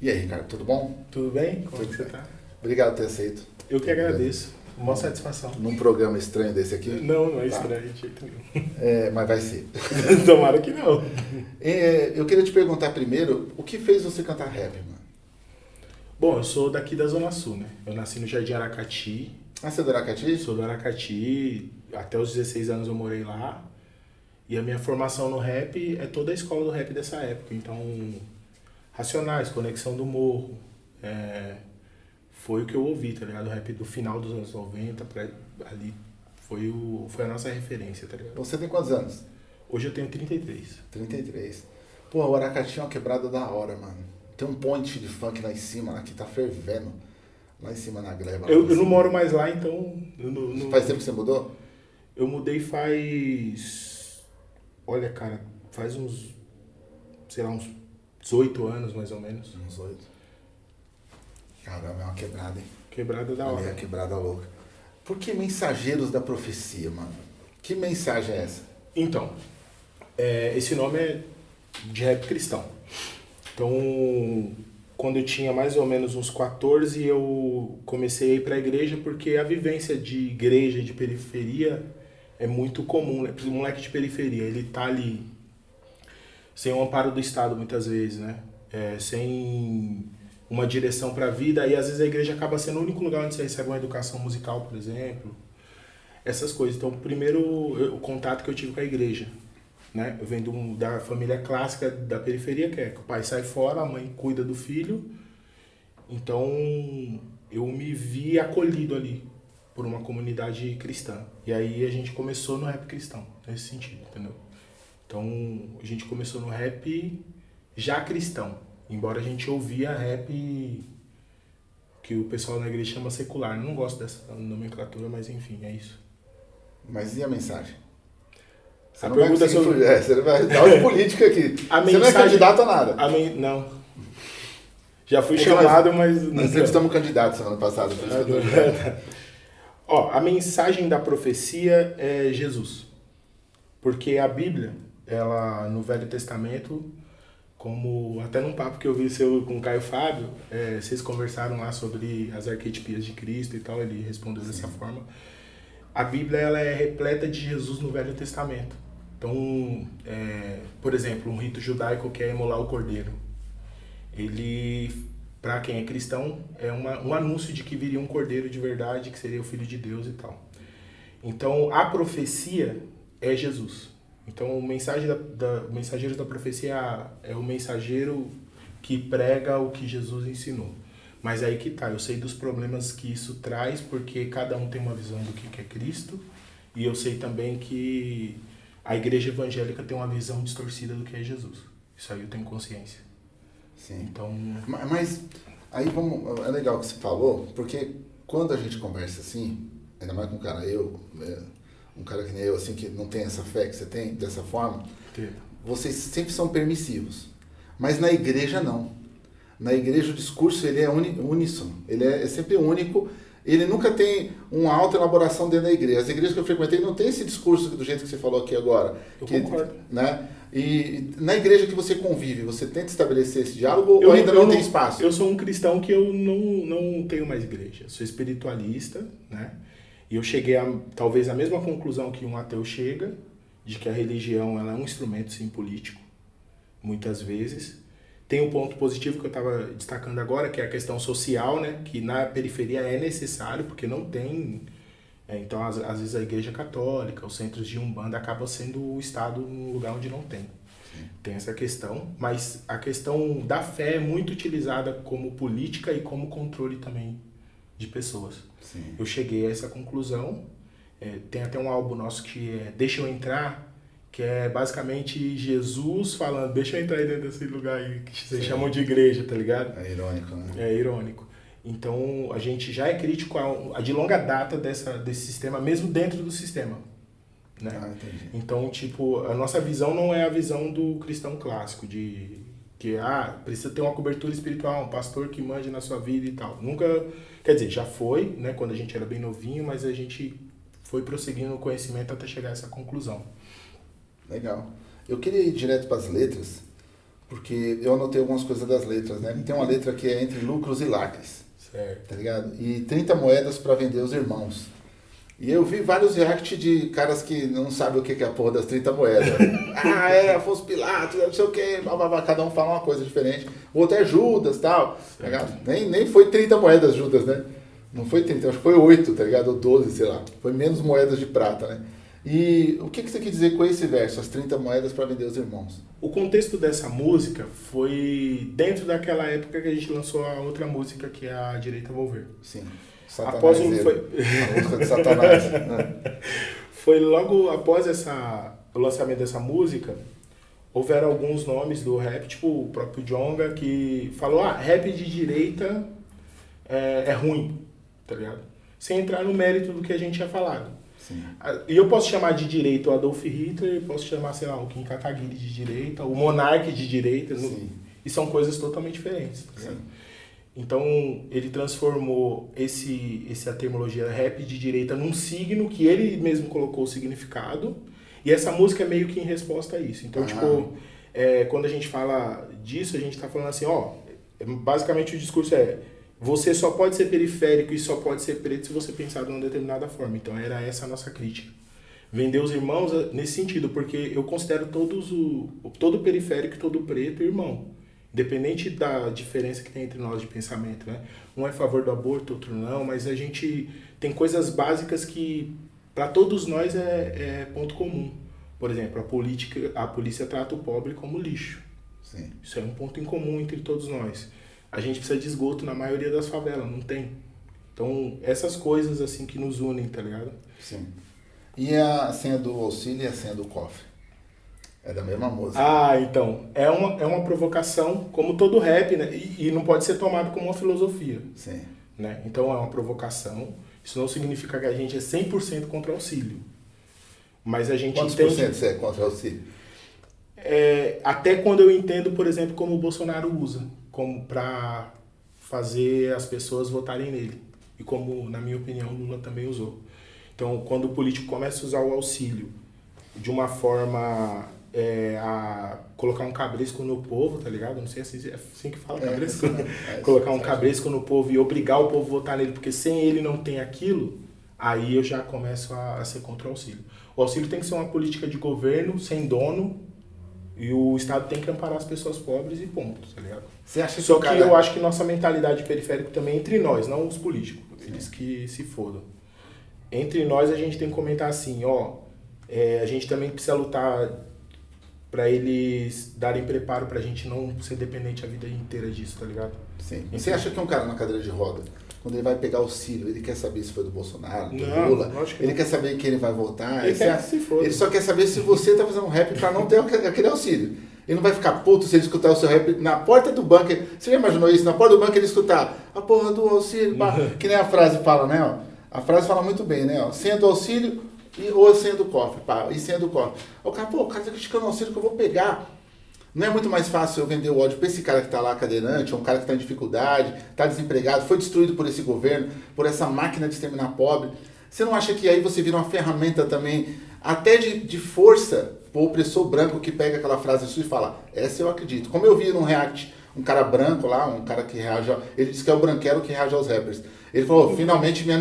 E aí, Ricardo, tudo bom? Tudo bem? Como Tudo você bem. tá? Obrigado por ter aceito. Eu que agradeço. Uma satisfação. Num programa estranho desse aqui. Não, não é Tá. estranho de jeito nenhum. É, mas vai ser. Tomara que não. É, eu queria te perguntar primeiro, o que fez você cantar rap, mano? Bom, eu sou daqui da Zona Sul, né? Eu nasci no Jardim Aracati. Ah, você é do Aracati? Sou do Aracati. Até os 16 anos eu morei lá. E a minha formação no rap é toda a escola do rap dessa época. Então, Racionais, Conexão do Morro. é, foi o que eu ouvi, tá ligado? O rap do final dos anos 90, pra, ali foi, o, foi a nossa referência, tá ligado? Você tem quantos anos? Hoje eu tenho 33. 33. Pô, o Aracati é uma quebrada da hora, mano. Tem um ponte de funk lá em cima, lá que tá fervendo. Lá em cima na gleba. Eu, eu não cima. moro mais lá, então. Não- não- Faz tempo que você mudou? eu mudei faz. Olha, cara, faz uns. Sei lá, uns 18 anos mais ou menos. Uns oito. Caramba, é uma quebrada, hein? Quebrada da é hora. a quebrada louca. Por que mensageiros da profecia, mano? Que mensagem é essa? Então, é, esse nome é de rap cristão. Então, quando eu tinha mais ou menos uns 14, eu comecei a ir para a igreja porque a vivência de igreja de periferia é muito comum, né? O moleque de periferia, ele tá ali sem o amparo do Estado muitas vezes, né? É, sem uma direção para a vida, e às vezes a igreja acaba sendo o único lugar onde você recebe uma educação musical, por exemplo. Essas coisas. Então, primeiro, o contato que eu tive com a igreja, né? Eu venho um- da família clássica da periferia, que é que o pai sai fora, a mãe cuida do filho. Então, eu me vi acolhido ali por uma comunidade cristã. E aí a gente começou no rap cristão, nesse sentido, entendeu? Então, a gente começou no rap já cristão, embora a gente ouvia rap que o pessoal na igreja chama secular. Eu não gosto dessa nomenclatura, mas enfim, é isso. Mas e a mensagem? Você A não vai pergunta conseguir sobre- fugir. É, você vai dar de política aqui. A você não é mensagem- candidato a nada. A men... Não. Já fui Porque chamado, mas... Nós entrevistamos um candidato semana passada. por isso que Ó, a mensagem da profecia é Jesus. Porque a Bíblia, ela no Velho Testamento, como até num papo que eu vi seu com o Caio Fábio, é, vocês conversaram lá sobre as arquetipias de Cristo e tal, ele respondeu dessa forma. A Bíblia ela é repleta de Jesus no Velho Testamento. Então, é, por exemplo, um rito judaico que é emular o cordeiro. Ele, para quem é cristão, é uma, um anúncio de que viria um cordeiro de verdade, que seria o Filho de Deus e tal. Então, a profecia é Jesus. Então, o mensagem da, da, o mensageiro da profecia é o mensageiro que prega o que Jesus ensinou. Mas aí que tá, eu sei dos problemas que isso traz, porque cada um tem uma visão do que é Cristo, e eu sei também que a igreja evangélica tem uma visão distorcida do que é Jesus. Isso aí eu tenho consciência. Sim. Então, Ma- Mas aí vamos. É legal o que você falou, porque quando a gente conversa assim, ainda mais com um cara, eu, né, um cara que nem eu, assim, que não tem essa fé que você tem, dessa forma, vocês sempre são permissivos. Mas na igreja não. Na igreja o discurso ele é uníssono, ele é, é sempre único, ele nunca tem uma alta elaboração dentro da igreja. As igrejas que eu frequentei não tem esse discurso do jeito que você falou aqui agora. Eu que, concordo. Né? E na igreja que você convive, você tenta estabelecer esse diálogo Eu ou ainda não, tem espaço? Eu sou um cristão que eu não, não tenho mais igreja. Sou espiritualista, né? E eu cheguei a talvez a mesma conclusão que um ateu chega, de que a religião ela é um instrumento sim político, muitas vezes. Tem um ponto positivo que eu estava destacando agora, que é a questão social, né? Que na periferia é necessário, porque não tem. é, então, às, às vezes a igreja católica, os centros de umbanda acabam sendo o Estado num lugar onde não tem. Tem essa questão, mas a questão da fé é muito utilizada como política e como controle também de pessoas. Sim. Eu cheguei a essa conclusão. É, tem até um álbum nosso que é Deixa Eu Entrar, que é basicamente Jesus falando, deixa eu entrar aí dentro desse lugar aí que vocês Sim. chamam de igreja, tá ligado? É irônico, né? É irônico. Então a gente já é crítico a, a de longa data dessa, desse sistema, mesmo dentro do sistema. Né? Ah, entendi. Então, tipo, a nossa visão não é a visão do cristão clássico, de que, ah, precisa ter uma cobertura espiritual, um pastor que mande na sua vida e tal. Nunca, quer dizer, já foi, né, quando a gente era bem novinho, mas a gente foi prosseguindo no conhecimento até chegar a essa conclusão. Legal. Eu queria ir direto para as letras, porque eu anotei algumas coisas das letras, né? Tem uma letra que é entre lucros e lacres. Certo. Tá ligado? E 30 moedas para vender os irmãos. E eu vi vários react de caras que não sabem o que é a porra das 30 moedas. ah, é, Afonso Pilatos, não sei o que, cada um fala uma coisa diferente. O outro é Judas tal. Tá? Nem, nem foi 30 moedas Judas, né? Não foi 30, acho que foi 8, tá ligado? Ou 12, sei lá. Foi menos moedas de prata, né? E o que, que você quer dizer com esse verso, as 30 moedas para vender os irmãos? O contexto dessa música foi dentro daquela época que a gente lançou a outra música, que é a Direita Volver. Sim. Satanás após um, foi... A música de Satanás. né? Foi logo após essa, o lançamento dessa música, houveram alguns nomes do rap, tipo o próprio Jonga, que falou, ah, rap de direita é, é ruim, tá ligado? Sem entrar no mérito do que a gente tinha falado. E eu posso chamar de direita o Adolf Hitler, posso chamar, sei lá, o Kim Kataguiri de direita, o Monarque de direita, e são coisas totalmente diferentes. Tá então, ele transformou esse, essa terminologia rap de direita num signo que ele mesmo colocou o significado, e essa música é meio que em resposta a isso. Então, ah. tipo, é, quando a gente fala disso, a gente está falando assim, ó, basicamente o discurso é você só pode ser periférico e só pode ser preto se você pensar de uma determinada forma. Então era essa a nossa crítica. Vender os irmãos eh, nesse sentido, porque eu considero todos o todo periférico e todo preto irmão. Independente da diferença que tem entre nós de pensamento, né? Um é a favor do aborto, outro não, mas a gente tem coisas básicas que para todos nós é, é, ponto comum. Por exemplo, a política, a polícia trata o pobre como lixo. Sim. Isso é um ponto em comum entre todos nós a gente precisa de esgoto na maioria das favelas, não tem. Então, essas coisas assim que nos unem, tá ligado? Sim. E a senha do auxílio e a senha do cofre? É da mesma música. Ah, então. É uma, é uma provocação, como todo rap, né? E, e não pode ser tomado como uma filosofia. Sim. Né? Então é uma provocação. Isso não significa que a gente é 100% contra o auxílio. Mas a gente Quantos entende... por cento você é contra o auxílio? É, até quando eu entendo, por exemplo, como o Bolsonaro usa como para fazer as pessoas votarem nele. E como, na minha opinião, Lula também usou. Então, quando o político começa a usar o auxílio de uma forma é, a colocar um cabresco no povo, tá ligado? Não sei se é assim que fala, é, cabresco. É, é, colocar um cabresco no povo e obrigar o povo a votar nele, porque sem ele não tem aquilo, aí eu já começo a, a ser contra o auxílio. O auxílio tem que ser uma política de governo, sem dono, e o Estado tem que amparar as pessoas pobres e ponto, tá ligado? Você acha Só que cara... eu acho que nossa mentalidade periférica também é entre nós, não os políticos. Eles que se fodam. Entre nós a gente tem que comentar assim, ó, é, a gente também precisa lutar para eles darem preparo pra gente não ser dependente a vida inteira disso, tá ligado? Sim. E você acha que um cara na cadeira de roda, quando ele vai pegar o Ciro, ele quer saber se foi do Bolsonaro, do não, Lula, ele não. quer saber quem ele vai votar, ele, quer se ele só quer saber se você tá fazendo um rap para não ter aquele auxílio. Ele não vai ficar puto se ele escutar o seu rap na porta do banco. Você já imaginou isso? Na porta do banco ele escutar a porra do auxílio, que nem a frase fala, né? Ó. A frase fala muito bem, né? Ó. Do auxílio e, ou a senha do cofre, pá, e senha do cofre. O cara, pô, o cara tá criticando o auxílio que eu vou pegar. Não é muito mais fácil eu vender o ódio para esse cara que está lá cadeirante, ou um cara que está em dificuldade, está desempregado, foi destruído por esse governo, por essa máquina de exterminar pobre. Você não acha que aí você vira uma ferramenta também, até de, de força, o opressor branco que pega aquela frase sua e fala, essa eu acredito. Como eu vi num react, um cara branco lá, um cara que reage, ele disse que é o branquelo que reage aos rappers. Ele falou, finalmente me,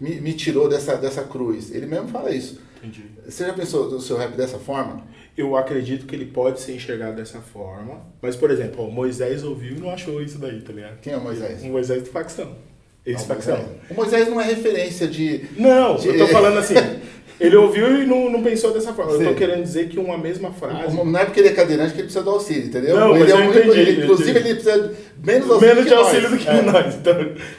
me, me, tirou dessa, dessa cruz. Ele mesmo fala isso. Entendi. Você já pensou no seu rap dessa forma? Eu acredito que ele pode ser enxergado dessa forma. Mas, por exemplo, o Moisés ouviu e não achou isso daí, tá ligado? Quem é o Moisés? O Moisés de facção. Esse não, facção. Moisés. O Moisés não é referência de. Não, de... eu tô falando assim. Ele ouviu e não, não pensou dessa forma. Sim. Eu tô querendo dizer que uma mesma frase. Não é porque ele é cadeirante que ele precisa do auxílio, entendeu? Não, ele mas é um entendi, ele, Inclusive, ele precisa menos auxílio. Menos de auxílio nós. do que é. nós. Então,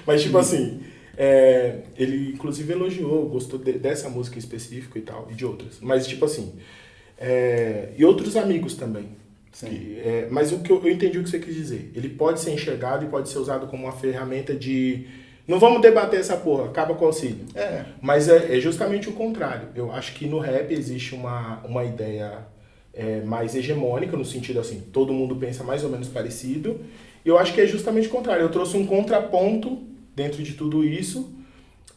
mas, tipo assim, é, ele inclusive elogiou, gostou de, dessa música em específico e tal, e de outras. Mas, tipo assim. É, e outros amigos também. Que, é, mas o que eu, eu entendi o que você quis dizer. Ele pode ser enxergado e pode ser usado como uma ferramenta de não vamos debater essa porra, acaba com o auxílio. É. Mas é, é, justamente o contrário. Eu acho que no rap existe uma, uma ideia é, mais hegemônica, no sentido assim, todo mundo pensa mais ou menos parecido. E eu acho que é justamente o contrário. Eu trouxe um contraponto dentro de tudo isso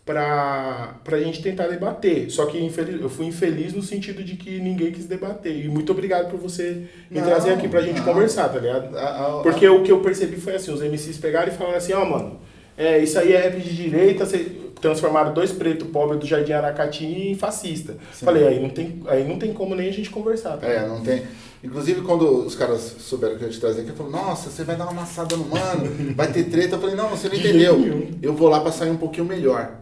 pra, pra gente tentar debater. Só que infeliz, eu fui infeliz no sentido de que ninguém quis debater. E muito obrigado por você me não, trazer aqui pra gente não. conversar, tá ligado? A, a, Porque o que eu percebi foi assim, os MCs pegaram e falaram assim, ó, oh, mano, é, isso aí é rap de direita, transformaram dois pretos pobres do Jardim Aracati em fascista. Sim. Falei, aí não, tem, aí não tem como nem a gente conversar. Tá? É, não tem. Inclusive, quando os caras souberam que eu ia te trazer aqui, eu falei, nossa, você vai dar uma amassada no mano, vai ter treta. Eu falei, não, você não entendeu. Eu vou lá pra sair um pouquinho melhor.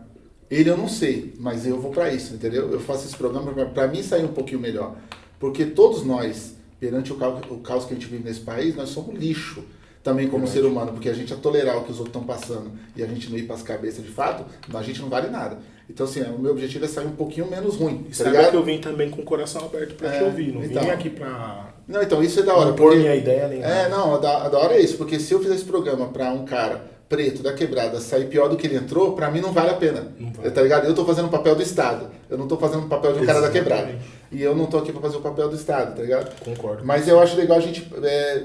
Ele eu não sei, mas eu vou para isso, entendeu? Eu faço esse programa para mim sair um pouquinho melhor. Porque todos nós, perante o caos, o caos que a gente vive nesse país, nós somos lixo também como Verdade. ser humano, porque a gente a tolerar o que os outros estão passando e a gente não ir para as cabeças de fato, a gente não vale nada. Então, assim, o meu objetivo é sair um pouquinho menos ruim. Tá Sabe que eu vim também com o coração aberto para é, te ouvir, não então, vim aqui para. Não, então, isso é da hora. Não porque... minha ideia nem. É, não, a da, a da hora é isso, porque se eu fizer esse programa para um cara preto da quebrada sair pior do que ele entrou, para mim não vale a pena. Vale. Tá ligado? Eu tô fazendo o papel do Estado. Eu não tô fazendo o papel de um Exatamente. cara da quebrada. E eu não tô aqui para fazer o papel do Estado, tá ligado? Concordo. Mas eu acho legal a gente é,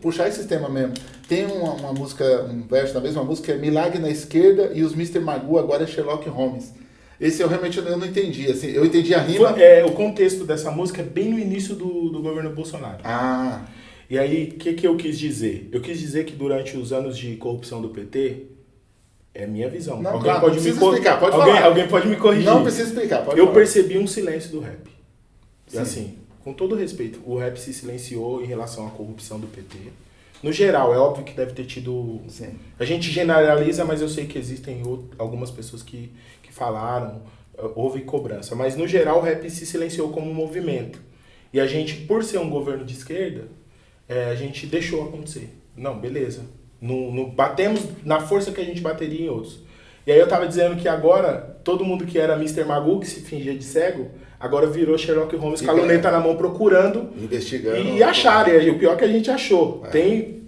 puxar esse tema mesmo. Tem uma, uma, música, um verso da mesma música, é Milagre na esquerda e os Mr. Magoo agora é Sherlock Holmes. Esse eu realmente eu não entendi. Assim, eu entendi a rima. É, o contexto dessa música é bem no início do, do governo Bolsonaro. Ah. E aí, o que, que eu quis dizer? Eu quis dizer que durante os anos de corrupção do PT, é minha visão. Não, alguém claro, pode me explicar, pode alguém, falar. Alguém pode me corrigir. Não precisa explicar, pode Eu falar. percebi um silêncio do rap. E assim, com todo respeito, o rap se silenciou em relação à corrupção do PT. No geral, é óbvio que deve ter tido. Sim. A gente generaliza, mas eu sei que existem algumas pessoas que, que falaram, eh, houve cobrança. Mas no geral, o rap se silenciou como um movimento. E a gente, por ser um governo de esquerda, é, a gente deixou acontecer. Não, beleza. Não, não batemos na força que a gente bateria em outros. E aí eu tava dizendo que agora, todo mundo que era Mr. Magoo, que se fingia de cego, agora virou Sherlock Holmes com a luneta na mão procurando. Investigando. E acharam. E o pior é que a gente achou. É. Tem.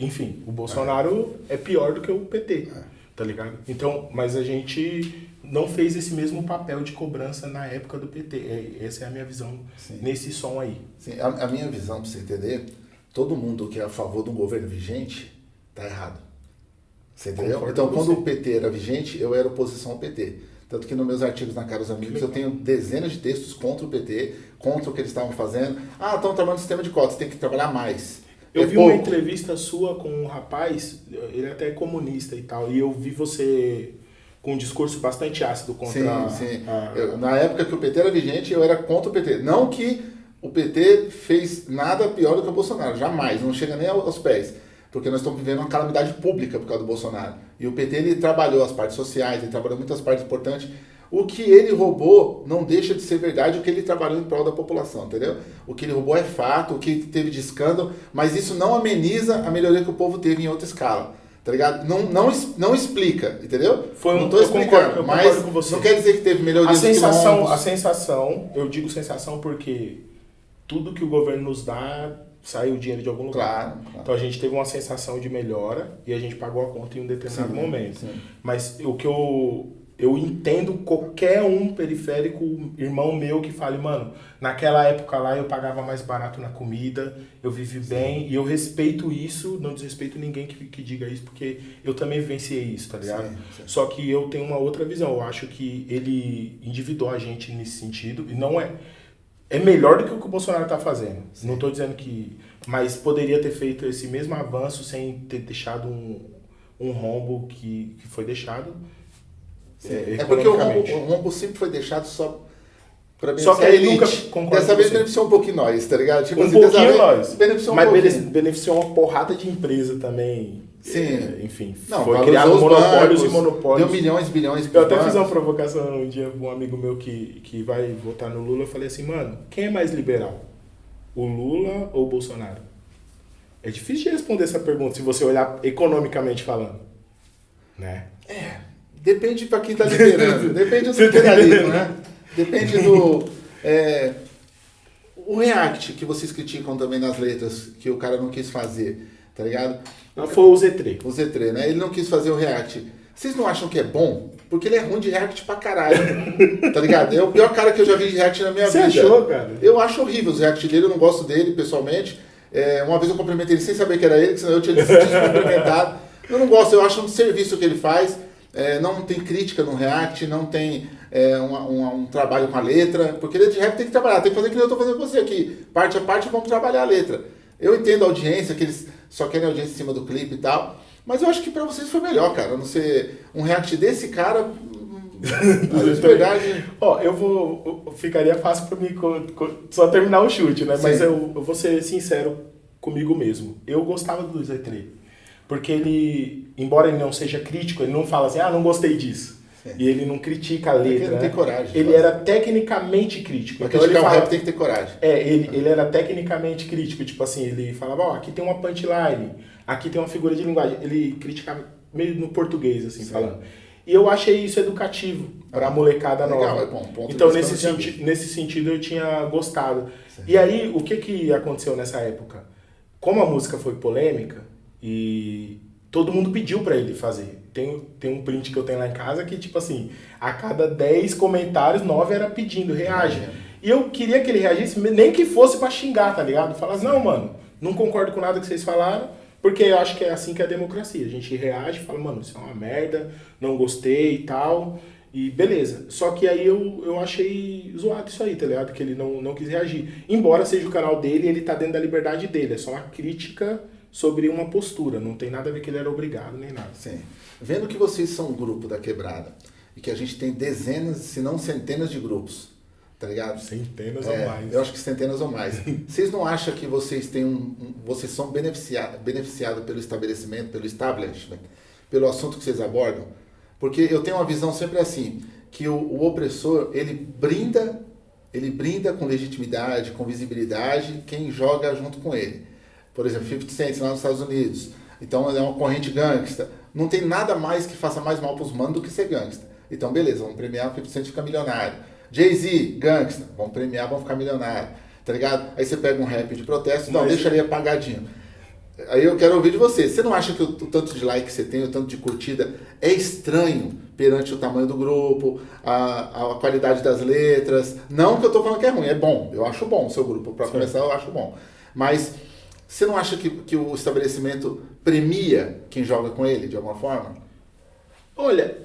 Enfim, o Bolsonaro é, é pior do que o PT. É. Tá ligado? Então, mas a gente não fez esse mesmo papel de cobrança na época do PT. É, essa é a minha visão Sim. nesse som aí. Sim, a, a minha visão, pra você entender, todo mundo que é a favor do governo vigente Tá errado. Você entendeu? Concordo então, quando você. o PT era vigente, eu era oposição ao PT. Tanto que nos meus artigos na Caros Amigos eu tenho dezenas de textos contra o PT, contra o que eles estavam fazendo. Ah, estão trabalhando no sistema de cotas, tem que trabalhar mais. Eu é vi pouco. uma entrevista sua com um rapaz, ele é até é comunista e tal, e eu vi você com um discurso bastante ácido contra... Sim, sim. A... Eu, na época que o PT era vigente, eu era contra o PT. Não que o PT fez nada pior do que o Bolsonaro, jamais, não chega nem aos pés porque nós estamos vivendo uma calamidade pública por causa do Bolsonaro. E o PT ele trabalhou as partes sociais, ele trabalhou muitas partes importantes. O que ele roubou não deixa de ser verdade o que ele trabalhou em prol da população, entendeu? O que ele roubou é fato, o que teve de escândalo, mas isso não ameniza a melhoria que o povo teve em outra escala. Tá ligado? Não, não, não explica, entendeu? Foi um, não estou explicando, mas não quer dizer que teve melhoria a sensação, a sensação, eu digo sensação porque tudo que o governo nos dá saiu o dinheiro de algum lugar. Claro, claro, Então a gente teve uma sensação de melhora e a gente pagou a conta em um determinado sim, momento. Sim. Mas o que eu eu entendo qualquer um periférico, irmão meu que fale, mano, naquela época lá eu pagava mais barato na comida, eu vivi sim. bem e eu respeito isso, não desrespeito ninguém que, que diga isso, porque eu também vivenciei isso, tá ligado? Só que eu tenho uma outra visão, eu acho que ele endividou a gente nesse sentido e não é é melhor do que o que o Bolsonaro está fazendo. Sim. Não estou dizendo que. Mas poderia ter feito esse mesmo avanço sem ter deixado um, um rombo que, que foi deixado. É, é, porque o rombo, o rombo, sempre foi deixado só para Só que ele nunca Dessa vez beneficiou um pouquinho nós, tá ligado? Tipo, um assim, pouquinho nós. Beneficiou um mas pouquinho. beneficiou uma porrada de empresa também Sim. É, enfim, não, foi criado monopólios bancos, e monopólios. Deu milhões, bilhões. Eu até fiz uma provocação um dia com um amigo meu que, que vai votar no Lula. Eu falei assim, mano, quem é mais liberal? O Lula ou o Bolsonaro? É difícil de responder essa pergunta se você olhar economicamente falando. Né? É, depende para quem tá liderando. depende do liberalismo, né? Depende do. É, o React que vocês criticam também nas letras, que o cara não quis fazer tá ligado? Foi o Z3. O Z3, né? Ele não quis fazer o React. Vocês não acham que é bom? Porque ele é ruim de React pra caralho. tá ligado? É o pior cara que eu já vi de React na minha Você vida. Você achou, cara? Eu acho horrível os React dele, eu não gosto dele pessoalmente. É, uma vez eu cumprimentei ele sem saber que era ele, senão eu tinha se cumprimentado. Eu não gosto, eu acho um serviço que ele faz. é, não tem crítica no React, não tem é, um, um, um, trabalho com a letra, porque letra de rap tem que trabalhar, tem que fazer o que eu estou fazendo com você aqui, parte a parte vamos trabalhar a letra. Eu entendo a audiência, que eles só querem audiência em cima do clipe e tal, mas eu acho que para vocês foi melhor, cara, não ser um React desse cara de verdade. Ó, eu vou. Ficaria fácil para mim só terminar o chute, né? Sim. Mas eu, eu vou ser sincero comigo mesmo. Eu gostava do Z3. Porque ele, embora ele não seja crítico, ele não fala assim, ah, não gostei disso. Sim. E ele não critica a letra. Ele né? coragem. Ele era tecnicamente crítico. Mas então ele fala, rap tem que ter coragem. É, ele, ele era tecnicamente crítico. Tipo assim, ele falava, ó, oh, aqui tem uma punchline, aqui tem uma figura de linguagem. Ele criticava meio no português, assim, Sim. falando. E eu achei isso educativo para a molecada Legal, nova. É bom, então, nesse, senti nesse sentido, eu tinha gostado. Sim. E aí, o que, que aconteceu nessa época? Como a música foi polêmica e todo mundo pediu para ele fazer. Tem, tem um print que eu tenho lá em casa que, tipo assim, a cada 10 comentários, 9 era pedindo, reage. E eu queria que ele reagisse, nem que fosse para xingar, tá ligado? Falasse, não, mano, não concordo com nada que vocês falaram, porque eu acho que é assim que é a democracia. A gente reage, fala, mano, isso é uma merda, não gostei e tal. E beleza. Só que aí eu, eu achei zoado isso aí, tá ligado? Que ele não, não quis reagir. Embora seja o canal dele, ele tá dentro da liberdade dele. É só uma crítica sobre uma postura. Não tem nada a ver que ele era obrigado nem nada. Sim. Vendo que vocês são um grupo da quebrada e que a gente tem dezenas, se não centenas de grupos tá ligado? Centenas é, ou mais. Eu acho que centenas ou mais. vocês não acham que vocês têm um, um vocês são beneficiados beneficiado pelo estabelecimento, pelo establishment, pelo assunto que vocês abordam? Porque eu tenho uma visão sempre assim, que o, o opressor, ele brinda, ele brinda com legitimidade, com visibilidade quem joga junto com ele. Por exemplo, 50 Cent lá nos Estados Unidos. Então é uma corrente gangsta. Não tem nada mais que faça mais mal para os manos do que ser gangsta. Então beleza, vamos premiar, o 50 Cent fica milionário. Jay-Z, gangsta, vamos premiar, vamos ficar milionário, tá ligado? Aí você pega um rap de protesto, não, Mas... deixa ali apagadinho. Aí eu quero ouvir de você. Você não acha que o, o, tanto de like que você tem, o tanto de curtida, é estranho perante o tamanho do grupo, a, a qualidade das letras? Não que eu tô falando que é ruim, é bom. Eu acho bom o seu grupo. Para começar, eu acho bom. Mas você não acha que, que o estabelecimento premia quem joga com ele, de alguma forma? Olha,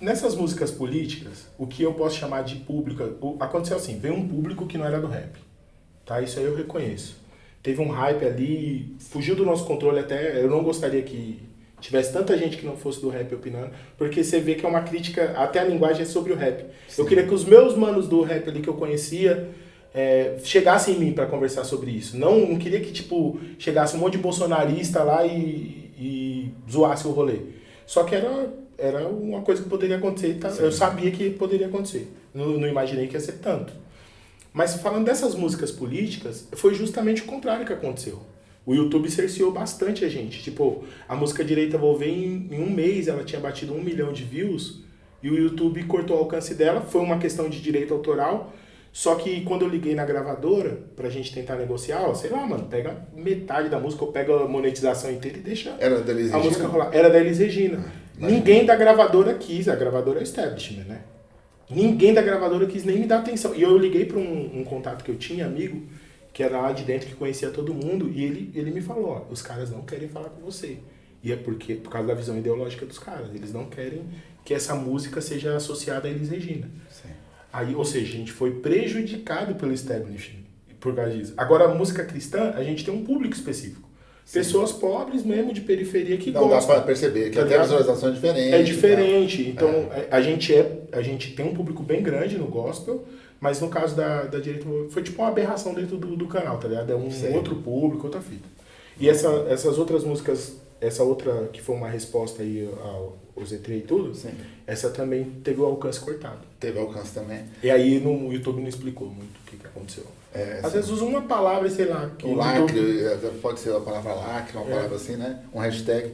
nessas músicas políticas, o que eu posso chamar de público, aconteceu assim, veio um público que não era do rap, tá? Isso aí eu reconheço. Teve um hype ali, fugiu do nosso controle até, eu não gostaria que tivesse tanta gente que não fosse do rap opinando, porque você vê que é uma crítica, até a linguagem é sobre o rap. Sim. Eu queria que os meus manos do rap ali que eu conhecia é, chegassem em mim para conversar sobre isso. Não, não queria que, tipo, chegasse um monte de bolsonarista lá e, e zoasse o rolê. Só que era era uma coisa que poderia acontecer. Tá? Eu sabia que poderia acontecer. Não, não imaginei que ia ser tanto. Mas falando dessas músicas políticas, foi justamente o contrário que aconteceu. O YouTube cerceou bastante a gente. Tipo, a música Direita Vou Ver, em, em um mês ela tinha batido um milhão de views e o YouTube cortou o alcance dela. Foi uma questão de direito autoral. Só que quando eu liguei na gravadora pra gente tentar negociar, ó, sei lá, mano, pega metade da música, ou pega a monetização inteira e deixa Era da Elis a música rolar. Era da Elis Regina. Ninguém da gravadora quis, a gravadora é establishment, né? Ninguém da gravadora quis nem me dar atenção. E eu liguei para um, um, contato que eu tinha, amigo, que era lá de dentro, que conhecia todo mundo, e ele, ele me falou, ó, os caras não querem falar com você. E é porque, por causa da visão ideológica dos caras, eles não querem que essa música seja associada a Elis Regina. Sim. Aí, ou seja, a gente foi prejudicado pelo establishment por causa disso. Agora, a música cristã, a gente tem um público específico. Pessoas pobres mesmo, de periferia, que Não gostam. dá para perceber, que tá até a visualização é diferente. É diferente. Então, é. a, gente é, a gente tem um público bem grande no gospel, mas no caso da, da direita, foi tipo uma aberração dentro do, do canal, tá ligado? É um Sim. outro público, outra fita. E essa, essas outras músicas, essa outra que foi uma resposta aí ao, ao Z3 e tudo, Sim. essa também teve o alcance cortado. Teve alcance também. E aí no YouTube não explicou muito o que, que aconteceu. É, Às vezes usa uma palavra, sei lá. Que o lacre, é, pode ser a palavra lacre, uma é. palavra assim, né? Um hashtag.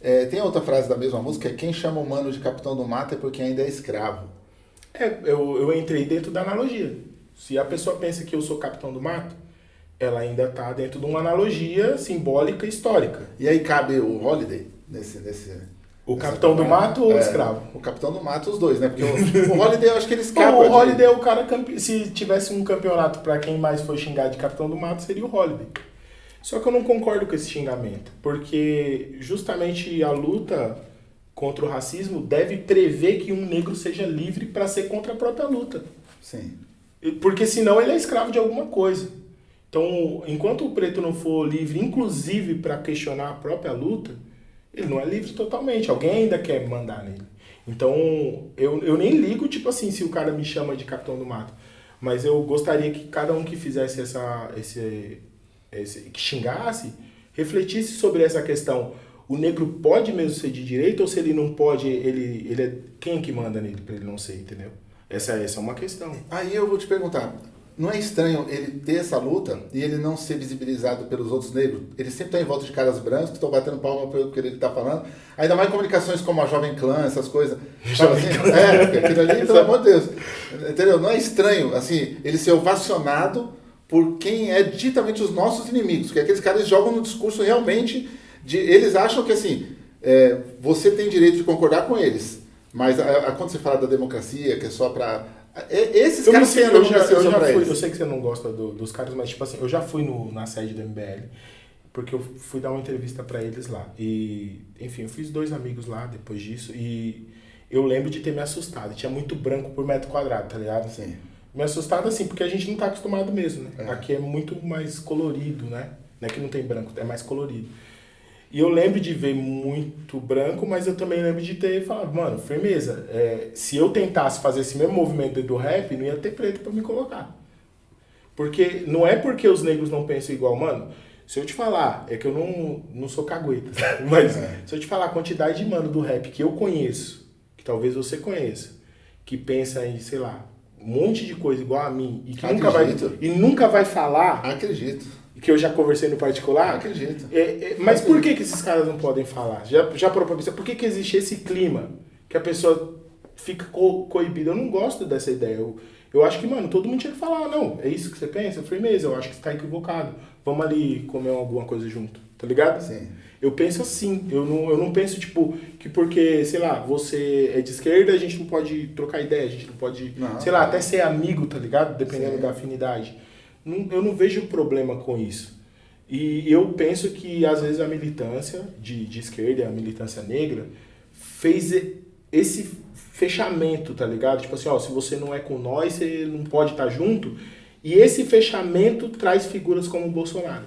É, tem outra frase da mesma música, é quem chama o mano de capitão do mato é porque ainda é escravo. É, eu, eu entrei dentro da analogia. Se a pessoa pensa que eu sou capitão do mato, ela ainda está dentro de uma analogia simbólica histórica. E aí cabe o Holiday nesse, nesse, o Capitão do Mato ou o é, Escravo? O Capitão do Mato, os dois, né? Porque o, o Holiday eu acho que ele escapa. o Holiday é o cara. Se tivesse um campeonato para quem mais foi xingar de Capitão do Mato, seria o Holiday. Só que eu não concordo com esse xingamento, porque justamente a luta contra o racismo deve prever que um negro seja livre para ser contra a própria luta. Sim. Porque senão ele é escravo de alguma coisa. Então, enquanto o preto não for livre, inclusive para questionar a própria luta, ele não é livre totalmente. Alguém ainda quer mandar nele. Então, eu, eu nem ligo, tipo assim, se o cara me chama de capitão do mato. Mas eu gostaria que cada um que fizesse essa. Esse, esse, que xingasse, refletisse sobre essa questão. O negro pode mesmo ser de direita ou se ele não pode, ele, ele é quem que manda nele para ele não ser, entendeu? Essa, essa é uma questão. Aí eu vou te perguntar, não é estranho ele ter essa luta e ele não ser visibilizado pelos outros negros? Ele sempre está em volta de caras brancos que estão batendo palma pelo que ele está falando. Ainda mais comunicações como a Jovem Clã, essas coisas. Jovem assim, Clã. É, aquilo ali, pelo amor de Deus. Entendeu? Não é estranho, assim, ele ser ovacionado por quem é ditamente os nossos inimigos. Que aqueles caras jogam no discurso realmente de... Eles acham que, assim, é, você tem direito de concordar com eles mas a, a, quando você fala da democracia, que é só para esses eu caras sei, eu já, eu já fui, eu sei que você não gosta do, dos caras, mas tipo assim, eu já fui no, na sede do MBL, porque eu fui dar uma entrevista para eles lá. E, enfim, eu fiz dois amigos lá depois disso e eu lembro de ter me assustado. Tinha muito branco por metro quadrado, tá ligado? Sim. Me assustado assim, porque a gente não tá acostumado mesmo, né? É. Aqui é muito mais colorido, né? Não é que não tem branco, é mais colorido. E eu lembro de ver muito branco, mas eu também lembro de ter falado, mano, firmeza. É, se eu tentasse fazer esse mesmo movimento do rap, não ia ter preto para me colocar. Porque não é porque os negros não pensam igual, mano. Se eu te falar, é que eu não, não sou cagueta, mas é. se eu te falar a quantidade de mano do rap que eu conheço, que talvez você conheça, que pensa em, sei lá, um monte de coisa igual a mim e que nunca vai, e nunca vai falar. Acredito que eu já conversei no particular. Acredito. É, é, mas por que, que esses caras não podem falar? Já, já parou Por que, que existe esse clima que a pessoa fica co coibida? Eu não gosto dessa ideia. Eu, eu acho que, mano, todo mundo tinha que falar, não, é isso que você pensa? Firmeza, eu acho que você tá equivocado. Vamos ali comer alguma coisa junto, tá ligado? Sim. Eu penso assim, eu não, eu não penso, tipo, que porque, sei lá, você é de esquerda, a gente não pode trocar ideia, a gente não pode, não, sei lá, até ser amigo, tá ligado? Dependendo Sim. da afinidade não, eu não vejo problema com isso. E eu penso que, às vezes, a militância de, de esquerda, a militância negra, fez esse fechamento, tá ligado? Tipo assim, ó, se você não é com nós, você não pode estar tá junto. E esse fechamento traz figuras como o Bolsonaro.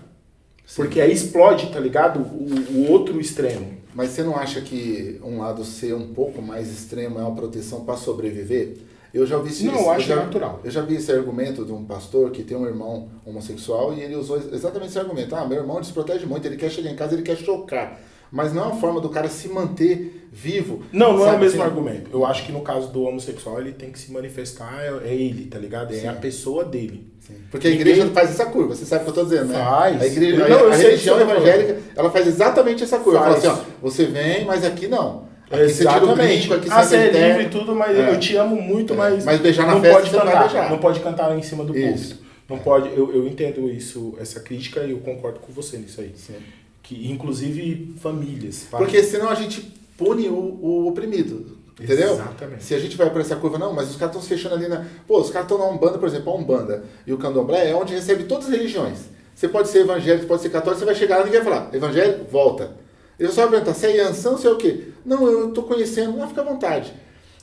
Sim. Porque aí explode, tá ligado? O, o, outro extremo. Mas você não acha que um lado ser um pouco mais extremo é uma proteção para sobreviver? Eu já ouvi isso. Não, acho já, natural. Eu já vi esse argumento de um pastor que tem um irmão homossexual e ele usou exatamente esse argumento. Ah, meu irmão desprotege muito, ele quer chegar em casa, ele quer chocar. Mas não é uma forma do cara se manter vivo. Não, não sabe? é o mesmo assim, argumento. Eu acho que no caso do homossexual, ele tem que se manifestar, é, é ele, tá ligado? É Sim. a pessoa dele. Sim. Porque a igreja Ninguém... faz essa curva, você sabe o que eu estou dizendo, né? Faz. A, igreja, não, a, a religião evangélica, ela faz exatamente essa curva. Faz. Ela fala assim, ó, você vem, mas aqui não. Aqui Exatamente. Aqui ah, você é livre e tudo, mas é. eu te amo muito, é. mas, mas beijar na não festa pode cantar, não, não pode cantar em cima do púlpito. Não pode, eu, eu entendo isso, essa crítica e eu concordo com você nisso aí. Sim. Que, inclusive famílias. Porque senão a gente pune o, o oprimido. Entendeu? Exatamente. Se a gente vai para essa curva, não, mas os caras estão se fechando ali na. Pô, os caras estão na Umbanda, por exemplo, a Umbanda e o Candomblé é onde recebe todas as religiões. Você pode ser evangélico, pode ser católico, você vai chegar lá e ninguém vai falar, evangélico, volta. Ele só perguntar, você é Yansan, você é o quê? Não, eu estou conhecendo, não fica à vontade.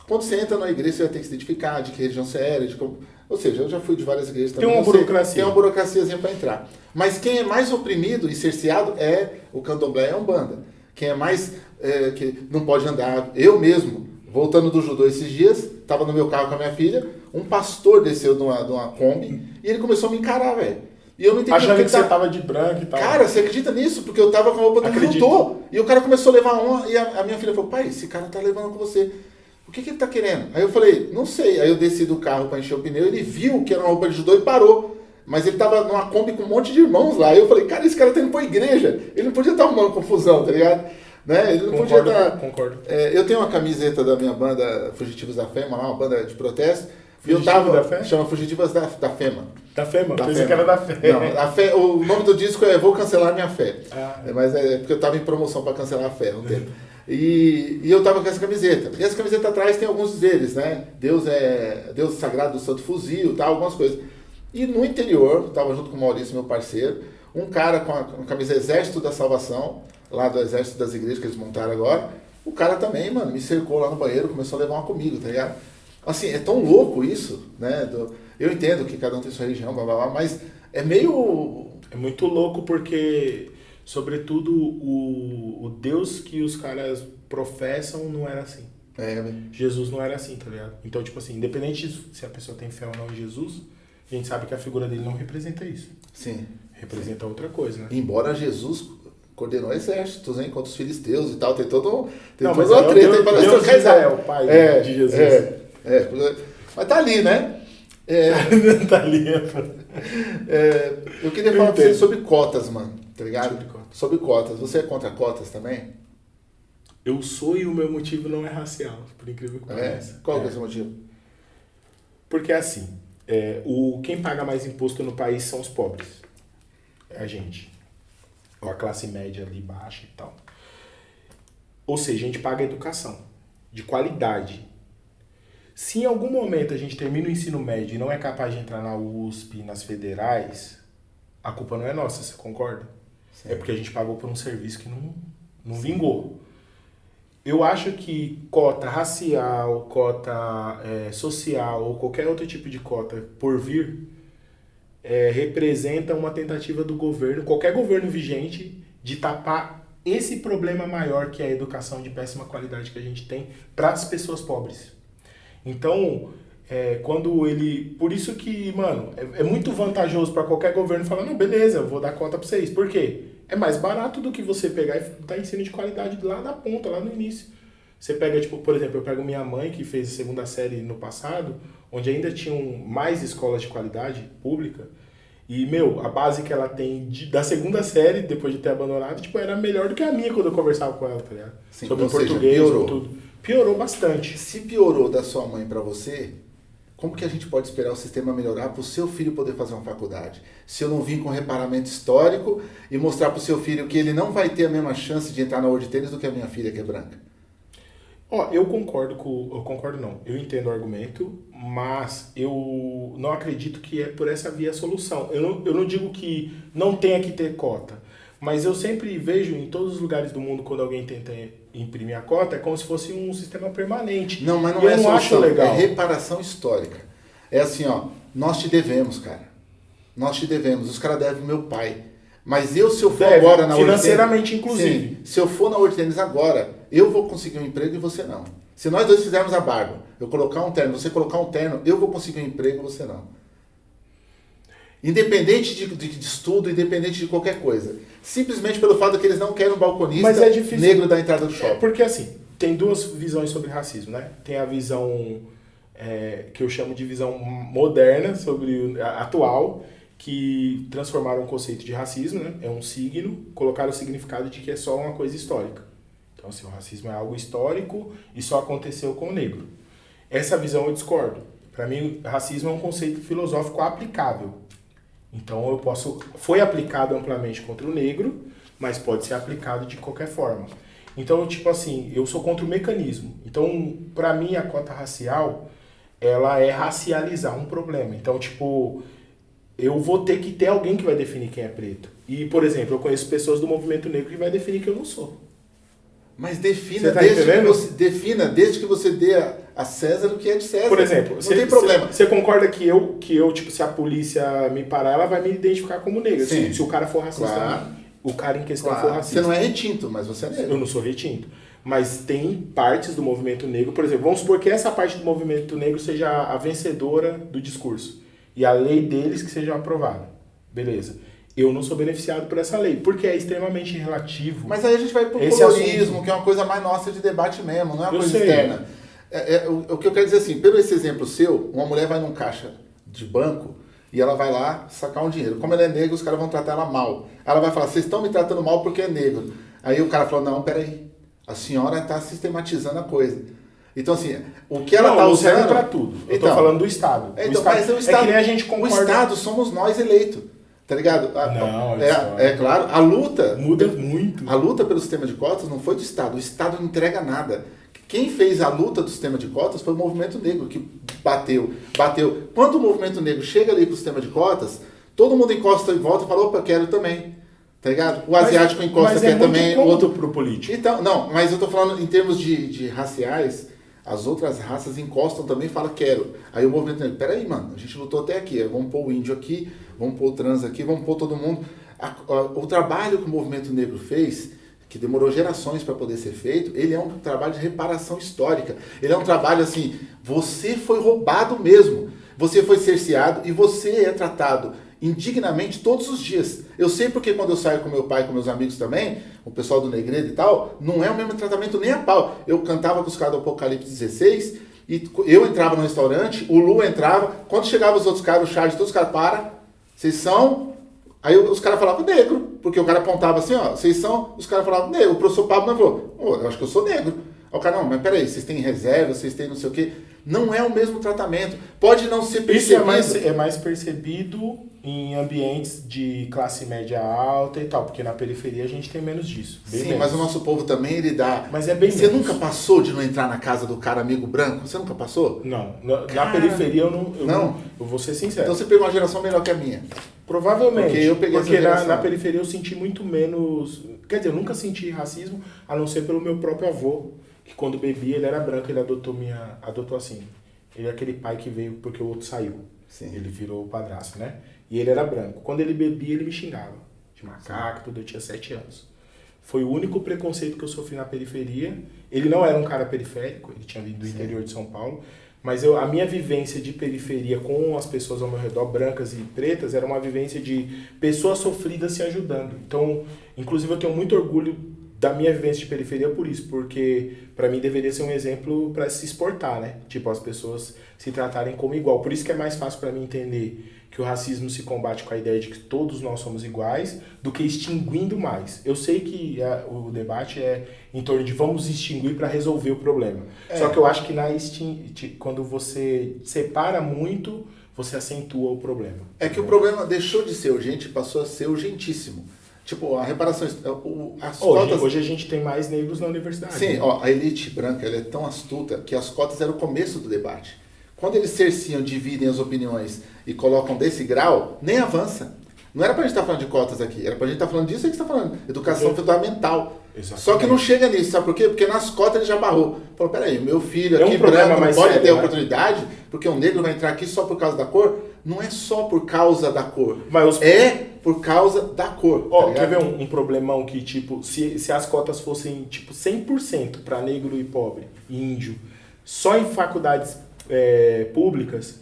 Quando você entra na igreja, você vai ter que se identificar de que religião você era, de como... Ou seja, eu já fui de várias igrejas também. Tem uma burocracia. Tem uma burocraciazinha para entrar. Mas quem é mais oprimido e cerceado é o candomblé, é a Umbanda. Quem é mais... É, que não pode andar... Eu mesmo, voltando do judô esses dias, estava no meu carro com a minha filha, um pastor desceu de uma, de uma Kombi e ele começou a me encarar, velho. E eu não entendi Achando que, você tava de branco e tal. Cara, você acredita nisso? Porque eu tava com a roupa do judô. E o cara começou a levar uma. E a, a, minha filha falou: pai, esse cara tá levando com você. O que, que ele tá querendo? Aí eu falei: não sei. Aí eu desci do carro para encher o pneu. Ele viu que era uma roupa de judô e parou. Mas ele tava numa Kombi com um monte de irmãos lá. Aí eu falei: cara, esse cara tá indo pra igreja. Ele não podia estar arrumando confusão, tá ligado? Né? Ele não concordo, podia estar. Concordo. É, eu tenho uma camiseta da minha banda Fugitivos da Fé, uma banda de protesto. E eu tava. Da fé? Chama Fugitivas da, da Fema. Da Fema? Da Pensei que era da fé. Não, a fé. O nome do disco é Vou Cancelar Minha Fé. Ah. É, mas é porque eu tava em promoção para cancelar a fé um tempo. E, e eu tava com essa camiseta. E essa camiseta atrás tem alguns deles, né? Deus é Deus Sagrado do Santo Fuzil, tal, algumas coisas. E no interior, tava junto com o Maurício, meu parceiro, um cara com a, com a camisa Exército da Salvação, lá do Exército das Igrejas que eles montaram agora, O cara também, mano, me cercou lá no banheiro, começou a levar uma comigo, tá ligado? Assim, é tão louco isso, né? Do, eu entendo que cada um tem sua religião, blá, blá, blá, mas é meio... É muito louco porque, sobretudo, o, o Deus que os caras professam não era assim. É, né? Jesus não era assim, tá ligado? Então, tipo assim, independente se a pessoa tem fé ou não em Jesus, a gente sabe que a figura dele não representa isso. Sim. Representa outra coisa, né? Embora Jesus coordenou exércitos hein, contra os filisteus e tal, tem todo tem Não, toda mas uma é treta Deus- aí para Deus de Israel, o pai é, de Jesus. É, é, mas tá ali, né? É, tá ali. é, eu queria Eu falar pra você sobre cotas, mano, tá ligado? Sobre cotas. Sobre cotas. Você é contra cotas também? Eu sou e o meu motivo não é racial, por incrível que É? pareça. Qual que é É. o seu motivo? Porque assim, é, o, quem paga mais imposto no país são os pobres. É a gente. Ou a classe média ali baixa e tal. Ou seja, a gente paga educação de qualidade. Se em algum momento a gente termina o ensino médio e não é capaz de entrar na USP, nas federais, a culpa não é nossa, você concorda? É porque a gente pagou por um serviço que não, não vingou. Eu acho que cota racial, cota é, social ou qualquer outro tipo de cota por vir é, representa uma tentativa do governo, qualquer governo vigente, de tapar esse problema maior que é a educação de péssima qualidade que a gente tem para as pessoas pobres. Então, é, quando ele. Por isso que, mano, é, é muito vantajoso para qualquer governo falar: não, beleza, eu vou dar cota para vocês. Por quê? É mais barato do que você pegar e dar ensino de qualidade lá na ponta, lá no início. Você pega, tipo, por exemplo, eu pego minha mãe, que fez a segunda série no passado, onde ainda tinham mais escolas de qualidade pública. E, meu, a base que ela tem de- da segunda série, depois de ter abandonado, tipo, era melhor do que a minha quando eu conversava com ela, tá ligado? Sim, Sobre seja, português, sobre tudo. Piorou bastante. Se piorou da sua mãe para você, como que a gente pode esperar o sistema melhorar para o seu filho poder fazer uma faculdade? Se eu não vim com reparamento histórico e mostrar para o seu filho que ele não vai ter a mesma chance de entrar na World Tênis do que a minha filha que é branca. Ó, eu concordo com. Eu concordo não. Eu entendo o argumento, mas eu não acredito que é por essa via a solução. Eu não, eu não digo que não tenha que ter cota. Mas eu sempre vejo em todos os lugares do mundo, quando alguém tenta imprimir a cota, é como se fosse um sistema permanente. Não, mas não E é eu não solução, acho legal. é reparação histórica. É assim, ó, nós te devemos, cara. Nós te devemos. Os caras devem meu pai. Mas eu, se eu for Deve, agora na financeiramente, inclusive. Sim, se eu for na World Tennis agora, eu vou conseguir um emprego e você não. Se nós dois fizermos a barba, eu colocar um terno, você colocar um terno, eu vou conseguir um emprego e você não. Independente de, de, de estudo, independente de qualquer coisa. Simplesmente pelo fato que eles não querem um balconista Mas é difícil. negro da entrada do É, shopping. porque assim, tem duas visões sobre racismo, né? Tem a visão é, que eu chamo de visão moderna, sobre o- a- atual, que transformaram o conceito de racismo, né? É um signo, colocaram o significado de que é só uma coisa histórica. Então, assim, o racismo é algo histórico e só aconteceu com o negro. Essa visão eu discordo. Para mim, racismo é um conceito filosófico aplicável. Então eu posso. Foi aplicado amplamente contra o negro, mas pode ser aplicado de qualquer forma. Então, tipo assim, eu sou contra o mecanismo. Então, para mim, a cota racial, ela é racializar um problema. Então, tipo, eu vou ter que ter alguém que vai definir quem é preto. E, por exemplo, eu conheço pessoas do movimento negro que vai definir que eu não sou. Mas defina tá desde que você defina desde que você dê a, a César o que é de César. Por exemplo, não você- tem problema. Você concorda que eu, que eu, tipo, se a polícia me parar, ela vai me identificar como negro. Sim. Se, se o cara for racista, Claro. o cara em questão Claro, for racista. você não é retinto, mas você é negro. Eu não sou retinto. Mas tem partes do movimento negro, por exemplo, vamos supor que essa parte do movimento negro seja a vencedora do discurso. E a lei deles que seja aprovada. Beleza. Eu não sou beneficiado por essa lei, porque é extremamente relativo. Mas aí a gente vai pro Esse colorismo, assunto. que é uma coisa mais nossa de debate mesmo, não é uma Eu coisa sei. externa. É, é, o, o que eu quero dizer assim, pelo esse exemplo seu, uma mulher vai num caixa de banco e ela vai lá sacar um dinheiro. Como ela é negra, os caras vão tratar ela mal. Ela vai falar, vocês estão me tratando mal porque é negro. Aí o cara falou, não, peraí, a senhora está sistematizando a coisa. Então assim, o que ela está serve usando... pra tudo. Eu Então, tô falando do Estado. É, o então, Estado mas o é Estado, que nem a gente o concorda. Estado somos nós eleitos, tá ligado? A- Não, é, é claro, a luta... Muda muito. A luta pelo sistema de cotas não foi do Estado. O Estado não entrega nada. Quem fez a luta do sistema de cotas foi o movimento negro, que bateu, bateu. Quando o movimento negro chega ali pro sistema de cotas, todo mundo encosta em volta e fala, opa, quero também. Tá ligado? O asiático mas, encosta mas é também outro pro político. Então, não, mas eu tô falando em termos de, de raciais, as outras raças encostam também e falam quero. Aí o movimento negro, peraí, mano, a gente lutou até aqui, vamos pôr o índio aqui, vamos pôr o trans aqui, vamos pôr todo mundo. A, a, o trabalho que o movimento negro fez, que demorou gerações para poder ser feito, ele é um trabalho de reparação histórica. Ele é um trabalho assim, você foi roubado mesmo, você foi cerceado e você é tratado indignamente todos os dias. Eu sei porque quando eu saio com meu pai, com meus amigos também, o pessoal do Negredo e tal, não é o mesmo tratamento nem a pau. Eu cantava com os caras do Apocalipse 16 e eu entrava no restaurante, o Lu entrava, quando chegava os outros caras, o Charles, todos os caras, para, vocês são... Aí os caras falavam negro, porque o cara apontava assim, ó, vocês são, os caras falavam negro. O professor Pablo não falou, oh, eu acho que eu sou negro. Aí o cara, não, mas peraí, vocês têm reserva, vocês têm não sei o quê. Não é o mesmo tratamento. Pode não ser percebido. Isso é mais, é mais percebido em ambientes de classe média alta e tal, porque na periferia a gente tem menos disso. Sim, menos. mas o nosso povo também, ele dá... Mas é bem Você menos. nunca passou de não entrar na casa do cara amigo branco? Você nunca passou? Não. Na, na periferia eu não, eu não. Eu vou ser sincero. Então você pegou uma geração melhor que a minha. Provavelmente. Porque eu peguei porque na, na periferia eu senti muito menos... Quer dizer, eu nunca senti racismo, a não ser pelo meu próprio avô, que quando bebia ele era branco, ele adotou minha... adotou assim. Ele é aquele pai que veio porque o outro saiu. Sim. Ele virou o padrasto, né? E ele era branco. Quando ele bebia, ele me xingava. De macaco, tudo. Eu tinha sete anos. Foi o único preconceito que eu sofri na periferia. Ele não era um cara periférico, ele tinha vindo do Sim. interior de São Paulo. Mas eu, a minha vivência de periferia com as pessoas ao meu redor, brancas e pretas, era uma vivência de pessoas sofridas se ajudando. Então, inclusive, eu tenho muito orgulho da minha vivência de periferia por isso, porque para mim deveria ser um exemplo para se exportar, né? Tipo, as pessoas se tratarem como igual. Por isso que é mais fácil para mim entender que o racismo se combate com a ideia de que todos nós somos iguais, do que extinguindo mais. Eu sei que a, o debate é em torno de vamos extinguir para resolver o problema. É. Só que eu acho que na extin... quando você separa muito, você acentua o problema. É que o problema deixou de ser urgente e passou a ser urgentíssimo. Tipo, a reparação. O, as hoje, cotas... hoje a gente tem mais negros na universidade. Sim, né? ó, a elite branca ela é tão astuta que as cotas eram o começo do debate. Quando eles cerciam, dividem as opiniões e colocam desse grau, nem avança. Não era pra gente estar tá falando de cotas aqui, era pra gente estar tá falando disso que você está falando, educação Porque... fundamental. Exatamente. Só que não chega nisso, sabe por quê? Porque nas cotas ele já barrou. Falou, peraí, meu filho aqui é um branco não pode sério, ter né? oportunidade, porque o negro vai entrar aqui só por causa da cor? Não é só por causa da cor. Mas os... É por causa da cor. Ó, tá quer ver um, um, problemão que, tipo, se, se as cotas fossem, tipo, 100% para negro e pobre, e índio, só em faculdades é, públicas,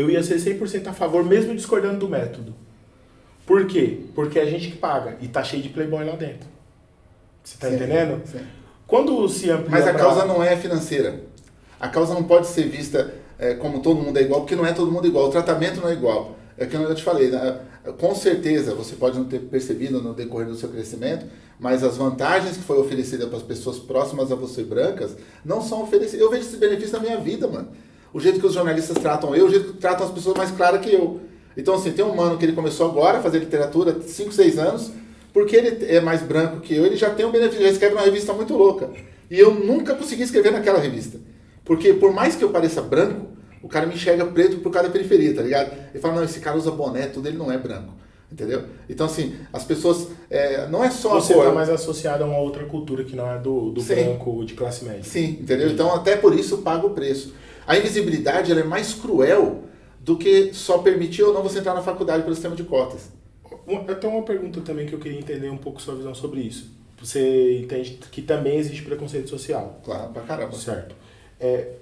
eu ia ser 100% a favor, mesmo discordando do método. Por quê? Porque é a gente que paga e tá cheio de playboy lá dentro. Você tá sim, entendendo? Sim. Quando se amplia Mas a pra... causa não é financeira. A causa não pode ser vista é, como todo mundo é igual, porque não é todo mundo igual. O tratamento não é igual. É que eu te falei, né? com certeza você pode não ter percebido no decorrer do seu crescimento, mas as vantagens que foi oferecida para as pessoas próximas a você brancas não são oferecidas. Eu vejo esse benefício na minha vida, mano o jeito que os jornalistas tratam eu, o jeito que tratam as pessoas mais claras que eu. Então, assim, tem um mano que ele começou agora a fazer literatura, 5, 6 anos, porque ele é mais branco que eu, ele já tem um benefício, ele escreve uma revista muito louca. E eu nunca consegui escrever naquela revista. Porque por mais que eu pareça branco, o cara me enxerga preto por causa da periferia, tá ligado? Ele fala, não, esse cara usa boné, tudo, ele não é branco. Entendeu? Então, assim, as pessoas. É, não é só Você está mais associado a uma outra cultura que não é do, do branco de classe média. Sim, entendeu? Então, até por isso, paga o preço. A invisibilidade ela é mais cruel do que só permitir ou não você entrar na faculdade pelo sistema de cotas. Eu tenho uma pergunta também que eu queria entender um pouco sua visão sobre isso. Você entende que também existe preconceito social? Claro, pra caramba. Certo. É,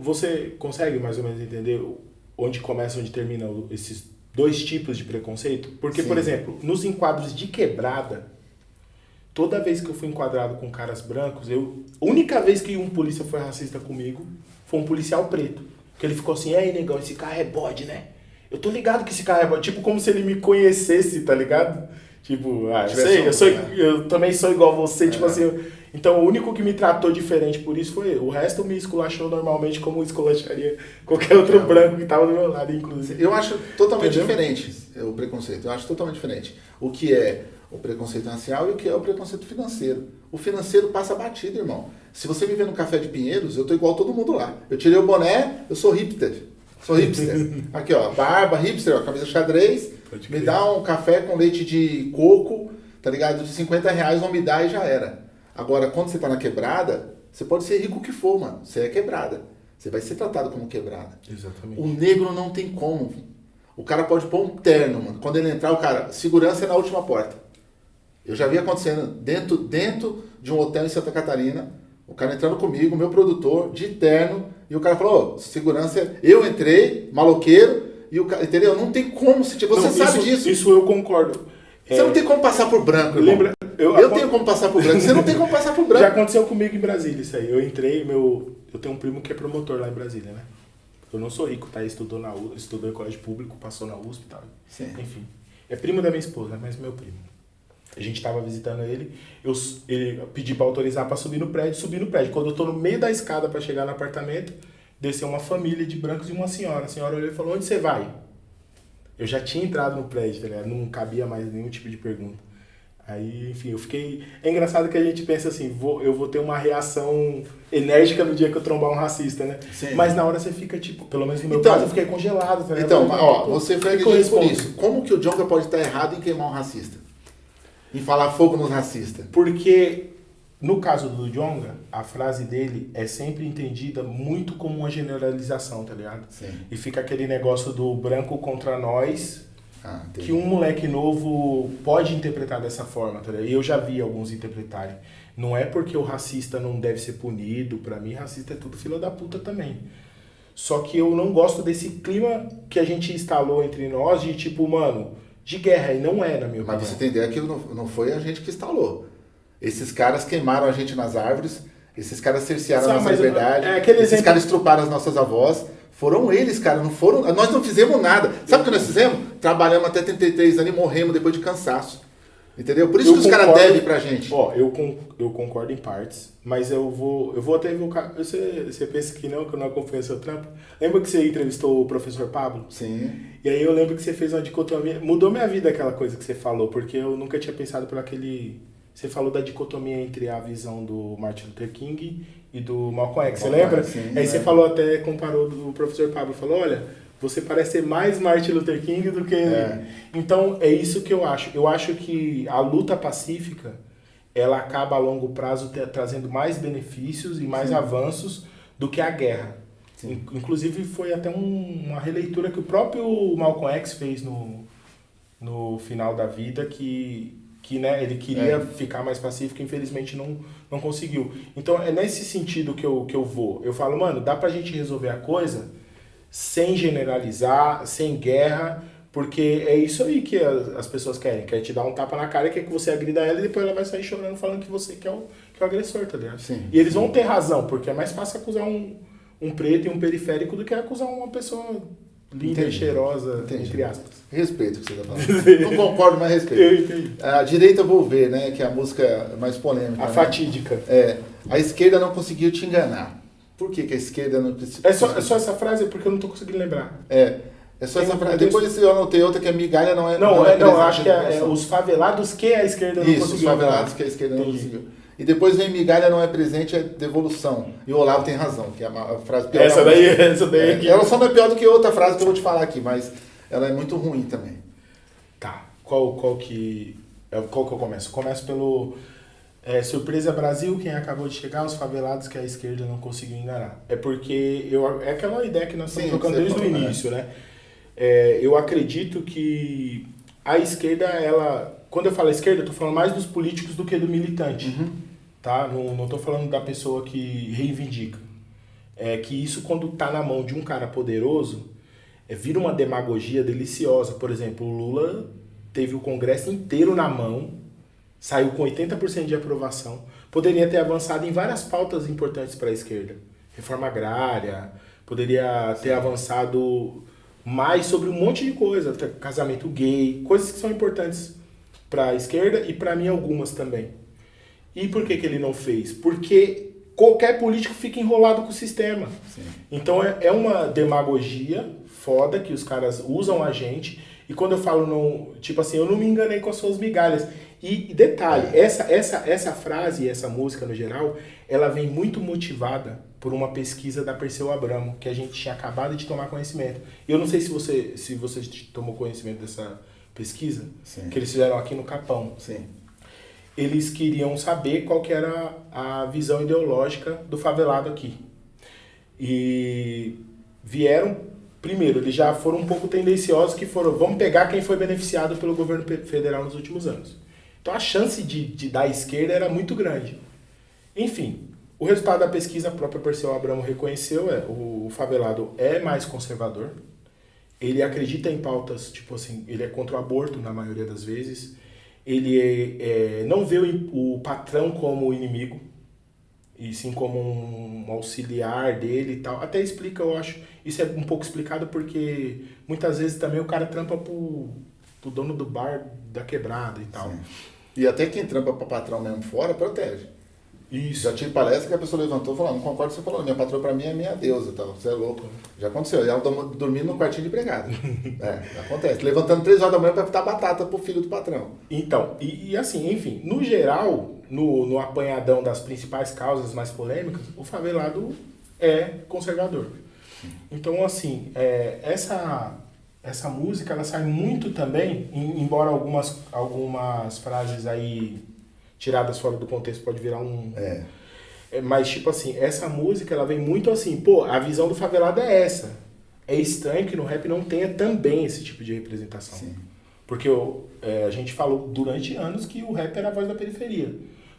você consegue mais ou menos entender onde começa e onde termina esses dois tipos de preconceito? Porque, Sim. por exemplo, nos enquadros de quebrada, toda vez que eu fui enquadrado com caras brancos, eu, a única vez que um polícia foi racista comigo foi um policial preto. Que ele ficou assim, ei, negão, esse carro é bode, né? Eu tô ligado que esse carro é bode. Tipo, como se ele me conhecesse, tá ligado? Tipo, ah, eu sei, eu, sou, eu também sou igual a você, tipo é. tipo assim. Eu, então, o único que me tratou diferente por isso foi ele. O resto me esculachou normalmente como esculacharia qualquer outro branco que tava do meu lado, inclusive. Eu acho totalmente Entendeu? diferente o preconceito. Eu acho totalmente diferente. O que é o preconceito racial e o que é o preconceito financeiro. O financeiro passa batido, irmão. Se você me vê no Café de Pinheiros, eu tô igual todo mundo lá. Eu tirei o boné, eu sou hipster. Sou hipster. Aqui, ó, barba, hipster, ó, camisa xadrez. Me dá um café com leite de coco, tá ligado? De 50 reais não me dá e já era. Agora, quando você tá na quebrada, você pode ser rico o que for, mano. Você é quebrada. Você vai ser tratado como quebrada. Exatamente. O negro não tem como. O cara pode pôr um terno, mano. Quando ele entrar, o cara, segurança é na última porta. Eu já vi acontecendo dentro, dentro de um hotel em Santa Catarina, o cara entrando comigo, meu produtor, de terno, e o cara falou, oh, segurança, eu entrei, maloqueiro, e o cara, entendeu? Não tem como, se você não, sabe isso, disso. Isso eu concordo. Você é... não tem como passar por branco, irmão. Lembra, eu, eu tenho como passar por branco, você não tem como passar por branco. Já aconteceu comigo em Brasília isso aí. Eu entrei, meu, eu tenho um primo que é promotor lá em Brasília, né? Eu não sou rico, tá? Estudou, na, estudou em colégio público, passou na USP e tal. Sim. Enfim. É primo da minha esposa, mas meu primo. A gente estava visitando ele, eu ele pedi para autorizar para subir no prédio, subir no prédio. Quando eu tô no meio da escada para chegar no apartamento, desceu uma família de brancos e uma senhora. A senhora olhou e falou: "Onde você vai?" Eu já tinha entrado no prédio, tá ligado? Não cabia mais nenhum tipo de pergunta. Aí, enfim, eu fiquei. É engraçado que a gente pensa assim, vou, eu vou ter uma reação enérgica no dia que eu trombar um racista, né? Sim. Mas na hora você fica, tipo, pelo menos no meu então, caso, eu fiquei congelado. Tá então, ó, você foi agredido por isso. Como que o Jonga pode estar errado em queimar um racista? Em falar fogo nos racistas? Porque, no caso do Jonga, a frase dele é sempre entendida muito como uma generalização, tá ligado? Sim. E fica aquele negócio do branco contra nós ah, que um moleque novo pode interpretar dessa forma, tá E eu já vi alguns interpretarem. Não é porque o racista não deve ser punido, para mim racista é tudo fila da puta também. Só que eu não gosto desse clima que a gente instalou entre nós de tipo, mano, de guerra, e não é, na minha opinião. Mas você tem ideia que não, não foi a gente que instalou. Esses caras queimaram a gente nas árvores, esses caras cercearam Sabe, a nossa liberdade, é, esses exemplo... caras estruparam as nossas avós, foram eles, cara, não foram. Nós não fizemos nada. Sabe o que nós fizemos? Trabalhamos até 33 anos e morremos depois de cansaço. Entendeu? Por isso eu que os caras devem pra gente. Ó, eu, eu concordo em partes, mas eu vou, eu vou até evocar. Você, você pensa que não, que eu não acompanho seu trampo? Lembra que você entrevistou o professor Pablo? Sim. E aí eu lembro que você fez uma dicotomia. Mudou minha vida aquela coisa que você falou, porque eu nunca tinha pensado por aquele. Você falou da dicotomia entre a visão do Martin Luther King e do Malcolm X, você lembra? Sim, Aí você falou até, comparou do professor Pablo, falou, olha, você parece ser mais Martin Luther King do que... É. Então, é isso que eu acho. Eu acho que a luta pacífica, ela acaba a longo prazo trazendo mais benefícios e mais Sim. avanços do que a guerra. Sim. Inclusive, foi até um, uma releitura que o próprio Malcolm X fez no, no final da vida, que que né, ele queria é. ficar mais pacífico, infelizmente não, não conseguiu. Então é nesse sentido que eu, que eu vou. Eu falo, mano, dá pra gente resolver a coisa sem generalizar, sem guerra, porque é isso aí que as, as pessoas querem. Quer te dar um tapa na cara, quer que você agrida ela e depois ela vai sair chorando falando que você que é o, que é o agressor, tá ligado? Sim, e eles sim. vão ter razão, porque é mais fácil acusar um, um preto e um periférico do que acusar uma pessoa linda entendi. e cheirosa, entendi. entre aspas. Respeito o que você está falando. Não concordo, mas respeito. Eu entendi. A direita vou ver, né? Que é a música mais polêmica. A né? fatídica. É. A esquerda não conseguiu te enganar. Por que, que a esquerda não conseguiu? É só, é só essa frase porque eu não estou conseguindo lembrar. É. É só Tem essa frase. Depois eu anotei outra que a migalha não é. Não, não, é, não eu acho que é, é, os favelados que a esquerda não Isso, conseguiu. Os favelados que a esquerda não conseguiu. E depois vem migalha não é presente, é devolução. E o Olavo tem razão, que é a frase pior. Essa daí, essa daí. É, ela só não é pior do que outra frase que eu vou te falar aqui, mas ela é muito ruim também. Tá. Qual, qual que. É, qual que eu começo? Começo pelo. É, surpresa Brasil, quem acabou de chegar, os favelados que a esquerda não conseguiu enganar. É porque eu, é aquela ideia que nós estamos trocando desde o início, né? É, eu acredito que a esquerda, ela. Quando eu falo esquerda, eu tô falando mais dos políticos do que do militante. Uhum tá? Não, não tô falando da pessoa que reivindica. É que isso quando tá na mão de um cara poderoso, é, vira uma demagogia deliciosa. Por exemplo, o Lula teve o Congresso inteiro na mão, saiu com 80% de aprovação, poderia ter avançado em várias pautas importantes para a esquerda. Reforma agrária, poderia ter avançado mais sobre um monte de coisa, casamento gay, coisas que são importantes para a esquerda e para mim algumas também. E por que, que ele não fez? Porque qualquer político fica enrolado com o sistema. Sim. Então é, é uma demagogia foda que os caras usam a gente. E quando eu falo, não, tipo assim, eu não me enganei com as suas migalhas. E, detalhe, essa, essa, essa frase e essa música no geral, ela vem muito motivada por uma pesquisa da Perseu Abramo, que a gente tinha acabado de tomar conhecimento. Eu não sei se você, se você tomou conhecimento dessa pesquisa, Sim. que eles fizeram aqui no Capão. Sim eles queriam saber qual que era a visão ideológica do favelado aqui. E vieram, primeiro, eles já foram um pouco tendenciosos que foram, vamos pegar quem foi beneficiado pelo governo federal nos últimos anos. Então a chance de, de dar esquerda era muito grande. Enfim, o resultado da pesquisa, a própria Perseu Abramo reconheceu, é o favelado é mais conservador, ele acredita em pautas, tipo assim, ele é contra o aborto na maioria das vezes, ele é, é, não vê o, o, patrão como inimigo, e sim como um auxiliar dele e tal. Até explica, eu acho, isso é um pouco explicado porque muitas vezes também o cara trampa pro, pro dono do bar da quebrada e tal. Sim. E até quem trampa para patrão mesmo fora protege. Isso. Já tive palestra que a pessoa levantou e falou, não concordo com você falou, minha patroa para mim é minha deusa e tal. Você é louco. Já aconteceu. E ela dormindo no quartinho de empregada. é, acontece. Levantando três horas da manhã para fitar batata pro filho do patrão. Então, e, e, assim, enfim, no geral, no, no apanhadão das principais causas mais polêmicas, o favelado é conservador. Então, assim, é, essa, essa música, ela sai muito também, embora algumas, algumas frases aí tiradas fora do contexto pode virar um. É. é. Mas, tipo assim, essa música ela vem muito assim, pô, a visão do favelado é essa. É estranho que no rap não tenha também esse tipo de representação. Sim. Porque é, a gente falou durante anos que o rap era a voz da periferia.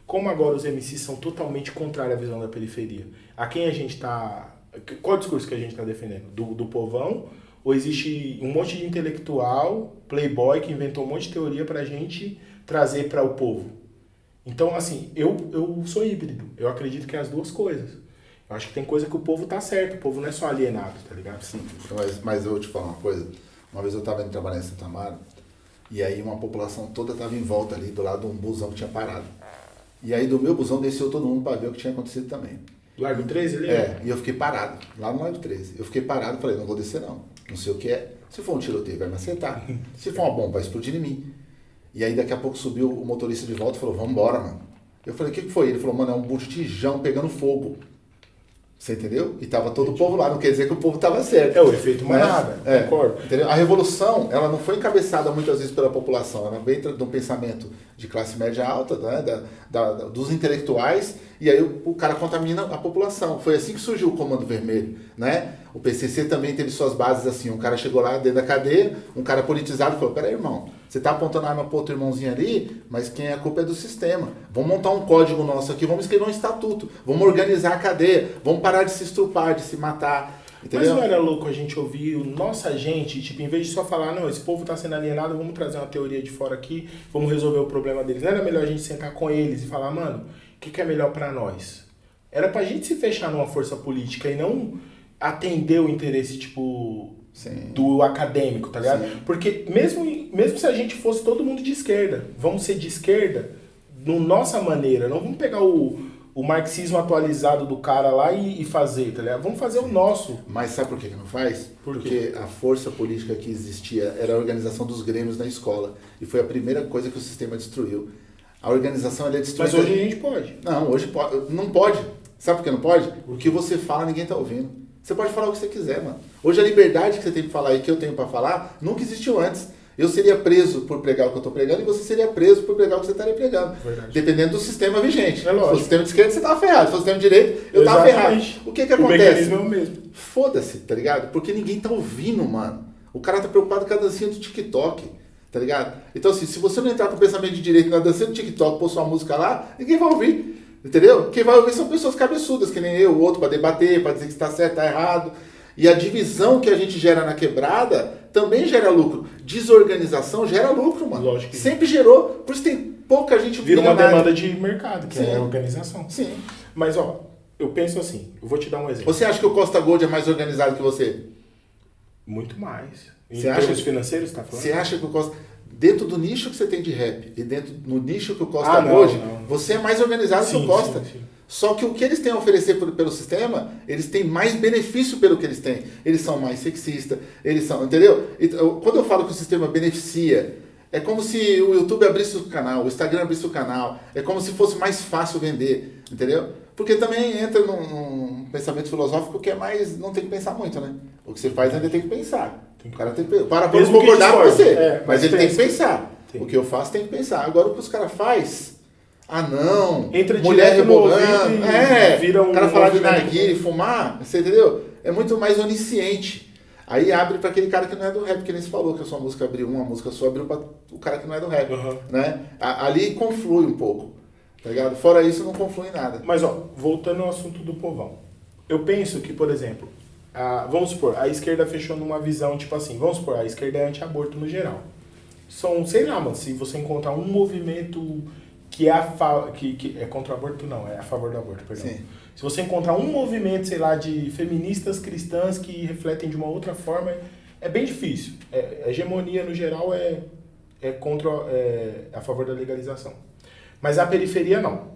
Como agora os MCs são totalmente contrários à visão da periferia? A quem a gente está. Qual o discurso que a gente está defendendo? Do, do povão? Ou existe um monte de intelectual, playboy, que inventou um monte de teoria para a gente trazer para o povo? Então, assim, eu, eu sou híbrido. Eu acredito que é as duas coisas. Eu acho que tem coisa que o povo tá certo, o povo não é só alienado, tá ligado? Sim, mas, mas eu vou te falar uma coisa. Uma vez eu estava indo trabalhar em Santa Amaro, e aí uma população toda estava em volta ali, do lado de um busão que tinha parado. E aí do meu busão desceu todo mundo para ver o que tinha acontecido também. Largo 13 ali? É, e eu fiquei parado, lá no Largo 13. Eu fiquei parado, falei, não vou descer não. Não sei o que é. Se for um tiroteio, vai me acertar. Se for uma bomba, vai explodir em mim. E aí daqui a pouco subiu o motorista de volta e falou, vamos embora, mano. Eu falei, o que, que foi? Ele falou, mano, é um botijão pegando fogo. Você entendeu? E tava todo o povo lá, não quer dizer que o povo tava certo. É o efeito manada, é, concordo. Entendeu? A revolução, ela não foi encabeçada muitas vezes pela população, ela veio de um pensamento de classe média alta, né, da, da, dos intelectuais, e aí o, o, cara contamina a população. Foi assim que surgiu o Comando Vermelho, né? O PCC também teve suas bases assim, um cara chegou lá dentro da cadeia, um cara politizado falou, peraí, irmão, você está apontando a arma para outro irmãozinho ali, mas quem é a culpa é do sistema. Vamos montar um código nosso aqui, vamos escrever um estatuto, vamos organizar a cadeia, vamos parar de se estrupar, de se matar. Entendeu? Mas não era louco a gente ouvir nossa gente, tipo, em vez de só falar, não, esse povo está sendo alienado, vamos trazer uma teoria de fora aqui, vamos resolver o problema deles. Não era melhor a gente sentar com eles e falar, mano, o que, que é melhor para nós? Era pra gente se fechar numa força política e não atender o interesse, tipo, Sim. do acadêmico, tá ligado? Sim. Porque mesmo, mesmo se a gente fosse todo mundo de esquerda, vamos ser de esquerda no nossa maneira, não vamos pegar o, o marxismo atualizado do cara lá e, e fazer, tá ligado? Vamos fazer Sim. o nosso. Mas sabe por que não faz? Por Porque a força política que existia era a organização dos grêmios na escola. E foi a primeira coisa que o sistema destruiu. A organização é destruída. Mas hoje a gente pode. Não, hoje pode. Não pode. Sabe por que não pode? O que você fala ninguém tá ouvindo. Você pode falar o que você quiser, mano. Hoje a liberdade que você tem para falar e que eu tenho para falar nunca existiu antes. Eu seria preso por pregar o que eu estou pregando e você seria preso por pregar o que você estaria pregando. Verdade. Dependendo do sistema vigente. É lógico. Se for sistema de esquerda, você estava ferrado. Se for sistema de direita, eu estava ferrado. O que que acontece? O é o mesmo. Foda-se, tá ligado? Porque ninguém tá ouvindo, mano. O cara tá preocupado com a dancinha do TikTok. Tá ligado? Então, assim, se você não entrar com o pensamento de direito na dancinha do TikTok, pôr sua música lá, ninguém vai ouvir. Entendeu? Quem vai ouvir são pessoas cabeçudas, que nem eu, o outro, para debater, para dizer que está certo, está errado. E a divisão que a gente gera na quebrada também gera lucro. Desorganização gera lucro, mano. Lógico. Sempre gerou. Por isso tem pouca gente Vira uma demanda de mercado, que Sim. é organização. Sim. Mas, ó, eu penso assim, eu vou te dar um exemplo. Você acha que o Costa Gold é mais organizado que você? Muito mais. Em você termos acha, financeiros, tá falando? Você acha que o Costa dentro do nicho que você tem de rap e dentro no nicho que o Costa ah, não, hoje, não. você é mais organizado sim, que o Costa. Sim, sim. Só que o que eles têm a oferecer pelo, pelo sistema, eles têm mais benefício pelo que eles têm. Eles são mais sexistas, eles são, entendeu? Então, quando eu falo que o sistema beneficia, é como se o YouTube abrisse o canal, o Instagram abrisse o canal, é como se fosse mais fácil vender, entendeu? Porque também entra num, num pensamento filosófico que é mais, não tem que pensar muito, né? O que você faz ainda tem que pensar. O cara tem que Para pra concordar com você, é, mas, ele tem que pensar. Sim. O que eu faço tem que pensar. Agora o que os caras fazem ah não, Entra mulher rebolando, é, vira um o cara falar de movimento. narguilha e fumar, você entendeu? É muito mais onisciente. Aí abre pra aquele cara que não é do rap, que nem se falou, que a sua música abriu uma, a música sua abriu pra o cara que não é do rap, Uhum. né? Ali conflui um pouco, tá ligado? Fora isso, não conflui nada. Mas, ó, voltando ao assunto do povão. Eu penso que, por exemplo, a- vamos supor, a esquerda fechou numa visão, tipo assim, vamos supor, a esquerda é anti-aborto no geral. São, sei lá, mano, se você encontrar um movimento que é, a que, que é contra o aborto, não, é a favor do aborto, perdão. Sim. Se você encontrar um movimento, sei lá, de feministas cristãs que refletem de uma outra forma, é bem difícil. É, a hegemonia, no geral, é, é contra, é a favor da legalização. Mas a periferia, não.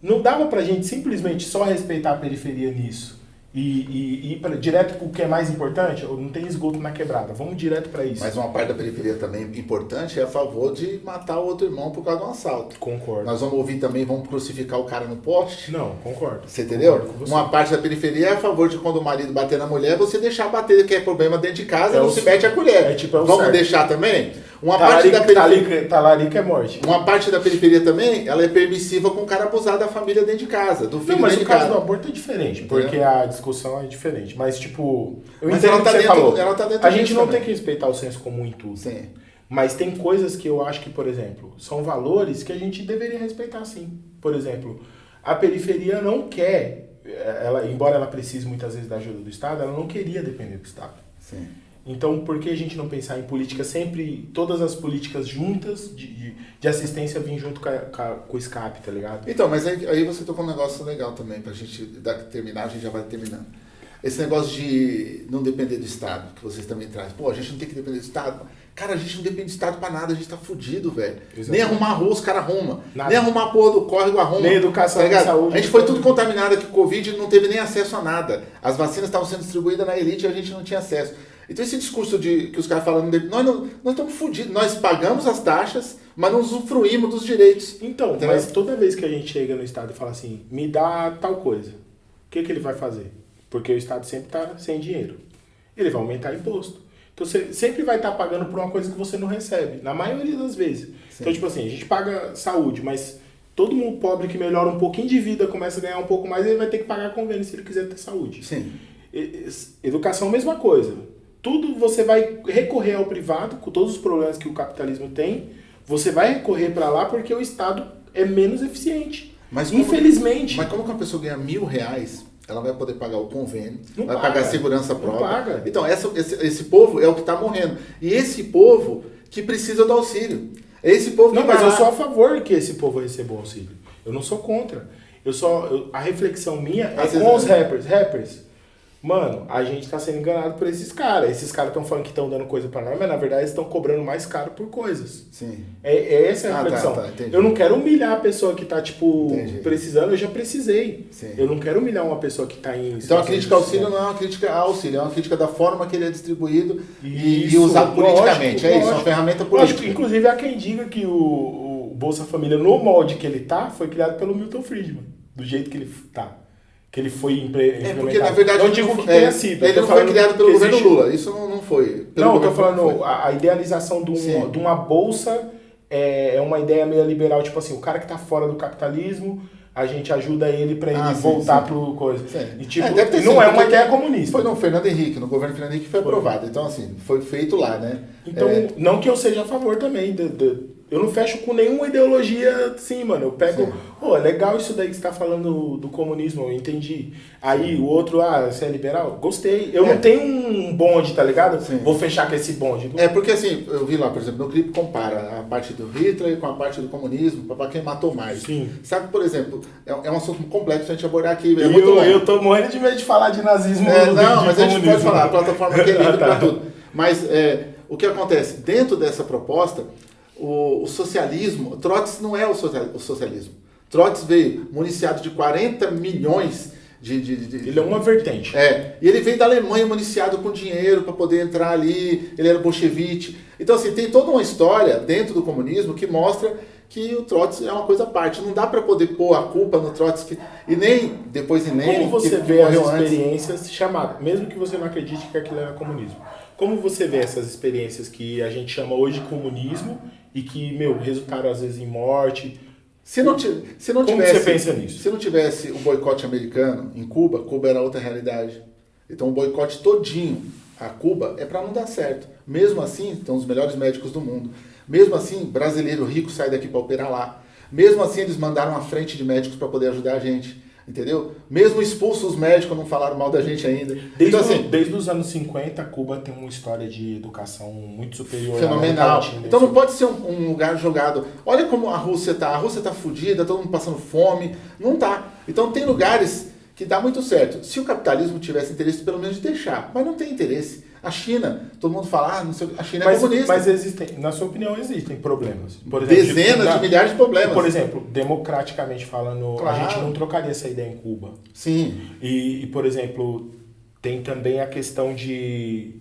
Não dava pra gente simplesmente só respeitar a periferia nisso e, ir pra, direto pro que é mais importante? Não tem esgoto na quebrada, vamos direto pra isso. Mas uma parte da periferia também importante é a favor de matar o outro irmão por causa de um assalto. Concordo. Nós vamos ouvir também, vamos crucificar o cara no poste. Não, concordo. Você entendeu? Concordo você. Uma parte da periferia é a favor de quando o marido bater na mulher, você deixar bater, que é problema dentro de casa, É não o se mete a colher. é tipo, é o Vamos certo. deixar também? Uma parte Talarica, da periferia. talarica, é morte. Uma parte da periferia também, ela é permissiva com o cara abusar da família dentro de casa, do filho Não, mas o caso casa. do aborto é diferente, porque a discussão é diferente. Mas, tipo, eu Mas entendo ela tá que você dentro- falou. ela tá dentro a gente não também. tem que respeitar o senso comum em tudo. Sim. Mas tem coisas que eu acho que, por exemplo, são valores que a gente deveria respeitar sim. Por exemplo, a periferia não quer, eh, ela, embora ela precise muitas vezes da ajuda do Estado, ela não queria depender do Estado. Sim. Então, por que a gente não pensar em política sempre, todas as políticas juntas de, de, de assistência vir junto com, a- com, com o escape, tá ligado? Então, mas aí, aí você tocou um negócio legal também, pra gente terminar, a gente já vai terminando. Esse negócio de não depender do Estado, que vocês também trazem. Pô, a gente não tem que depender do Estado. Cara, a gente não depende do Estado pra nada, a gente tá fudido, velho. Nem arrumar a rua os caras arrumam. Nem arrumar a porra do córrego arruma. Nem educação, tá nem saúde. A gente foi tudo contaminado aqui, o Covid não teve nem acesso a nada. As vacinas estavam sendo distribuídas na elite e a gente não tinha acesso. Então esse discurso de que os caras falam, nós, não, nós estamos fudidos, nós pagamos as taxas, mas não usufruímos dos direitos. Então, Entendeu? mas toda vez que a gente chega no Estado e fala assim, me dá tal coisa, o que, que ele vai fazer? Porque o Estado sempre está sem dinheiro. Ele vai aumentar imposto. Então você sempre vai estar pagando por uma coisa que você não recebe, na maioria das vezes. Então, tipo assim, a gente paga saúde, mas todo mundo pobre que melhora um pouquinho de vida, começa a ganhar um pouco mais, ele vai ter que pagar convênio se ele quiser ter saúde. Sim. Educação, mesma coisa. Tudo você vai recorrer ao privado, com todos os problemas que o capitalismo tem, você vai recorrer para lá porque o Estado é menos eficiente. Mas como- Infelizmente. Mas como que uma pessoa ganha mil reais, ela vai poder pagar o convênio, Não vai paga. pagar a segurança Não própria. paga. Então, essa- esse, esse povo é o que está morrendo. E esse povo que precisa do auxílio. É esse povo que Não, mas eu sou a favor que esse povo receba o auxílio. Eu não sou contra. Eu só, eu- a reflexão minha é Às com os é. rappers. Rappers, mano, a gente tá sendo enganado por esses caras. Esses caras estão falando que estão dando coisa pra nós, mas na verdade eles estão cobrando mais caro por coisas. Sim. É, é essa a Ah, tá, reflexão. tá, eu não quero humilhar a pessoa que tá, tipo, Entendi. precisando, eu já precisei. Sim. Eu não quero humilhar uma pessoa que tá em. Então a crítica ao auxílio não é uma crítica ao auxílio, é uma crítica da forma que ele é distribuído e, e Isso, usado politicamente. lógico, é isso, é lógico. uma ferramenta Lógico, política. inclusive há quem diga que o, o Bolsa Família, no molde que ele tá, foi criado pelo Milton Friedman. Do jeito que ele tá. Que ele foi impre- É implementado. porque, na verdade, não digo que é, tenha sido. eu ele não foi criado pelo governo existe- Lula. Isso não, não foi. Não, eu tô falando, a, a idealização de, um- de uma bolsa é, é uma ideia meio liberal, tipo assim, o cara que tá fora do capitalismo, a gente ajuda ele pra ele Ah, sim, voltar pro coisa. Sim. E tipo, É, não sido, é uma ideia comunista. Foi no Fernando Henrique, no governo Fernando Henrique foi Foi. aprovado. Então, assim, foi feito lá, né? Então, É, não que eu seja a favor também. de- de- eu não fecho com nenhuma ideologia assim, mano. Eu pego, pô, é legal isso daí que você tá falando do comunismo, eu entendi. Aí o outro, ah, você é liberal? Gostei. Eu É. não tenho um bonde, tá ligado? Sim. Vou fechar com esse bonde. É porque assim, eu vi lá, por exemplo, no clipe compara a parte do Hitler com a parte do comunismo, para quem matou mais. Sim. Sabe, por exemplo, é, é um assunto complexo a gente abordar aqui. É eu, longo. eu tô morrendo de medo de falar de nazismo. É, não, mas a gente pode comunismo. falar, a plataforma que é livre tá. para tudo. Mas é, o que acontece? Dentro dessa proposta, o, o socialismo, Trotsky não é o, social, o socialismo. Trotsky veio municiado de 40 milhões de. de, de- Ele é uma vertente. é, e ele veio da Alemanha municiado com dinheiro para poder entrar ali, ele era bolchevique. Então, assim, tem toda uma história dentro do comunismo que mostra que o Trotsky é uma coisa à parte. Não dá para poder pôr a culpa no Trotsky e nem depois em Lenin, Como você que, vê as morreu antes. experiências chamadas, mesmo que você não acredite que aquilo era comunismo, como você vê essas experiências que a gente chama hoje de comunismo e que, meu, resultaram às vezes em morte? Se não, se não Como tivesse, você pensa nisso? Se não tivesse o boicote americano em Cuba, Cuba era outra realidade. Então o boicote todinho a Cuba é para não dar certo. Mesmo assim, estão os melhores médicos do mundo. Mesmo assim, brasileiro rico sai daqui para operar lá. Mesmo assim, eles mandaram uma frente de médicos para poder ajudar a gente. Entendeu? Mesmo expulsos os médicos não falaram mal da gente ainda. Desde, então, assim, desde os anos 50, Cuba tem uma história de educação muito superior. Fenomenal. Então não pode ser um, um, lugar jogado. Olha como a Rússia tá. A Rússia tá fodida, todo mundo passando fome. Não tá. Então tem lugares que dá muito certo. Se o capitalismo tivesse interesse, pelo menos de deixar. Mas não tem interesse. A China, todo mundo fala, ah, não sei, a China mas, é comunista. Mas existem, na sua opinião, existem problemas. Por exemplo, Dezenas de, de milhares de problemas. Por exemplo, democraticamente falando, claro. a gente não trocaria essa ideia em Cuba. Sim. E, e por exemplo, tem também a questão de.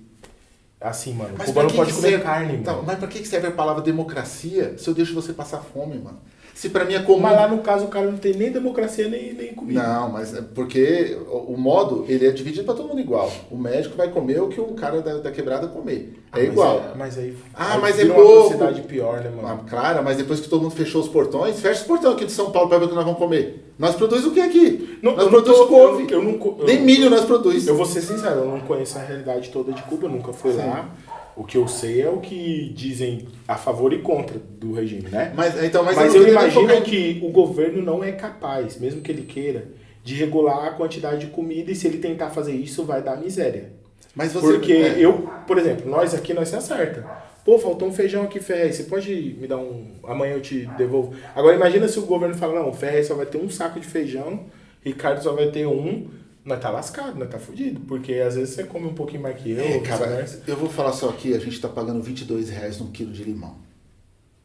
Assim, mano, mas Cuba não pode comer serve, carne, então, mano. Mas pra que serve a palavra democracia se eu deixo você passar fome, mano? Se para mim é comum. Mas lá no caso o cara não tem nem democracia nem, nem comida. Não, mas é porque o, modo ele é dividido para todo mundo igual. O médico vai comer o que o cara da, da quebrada comer. É ah, igual. É, mas aí. Ah, aí mas é pouco. Uma pior, né, mano? Ah, claro, mas depois que todo mundo fechou os portões, fecha os portões aqui de São Paulo para ver o que nós vamos comer. Nós produzimos o que aqui? Não, nós produzimos couve. Eu, eu, eu, Nem milho nós produzimos. Eu vou ser sincero, eu não conheço a realidade toda de Cuba, nunca fui Sim. lá. O que eu sei é o que dizem a favor e contra do regime, né? Mas, então, mas, mas eu, eu imagino que o governo não é capaz, mesmo que ele queira, de regular a quantidade de comida e se ele tentar fazer isso vai dar miséria. Mas você, Porque é. eu, por exemplo, nós aqui nós se acerta. Pô, faltou um feijão aqui, Ferrez, você pode me dar um... Amanhã eu te devolvo. Agora imagina se o governo fala, não, o Ferrez só vai ter um saco de feijão, Ricardo só vai ter um, nós tá lascado, nós tá fudido. Porque às vezes você come um pouquinho mais que eu. É, cara, eu vou falar só aqui, a gente tá pagando 22 reais num quilo de limão.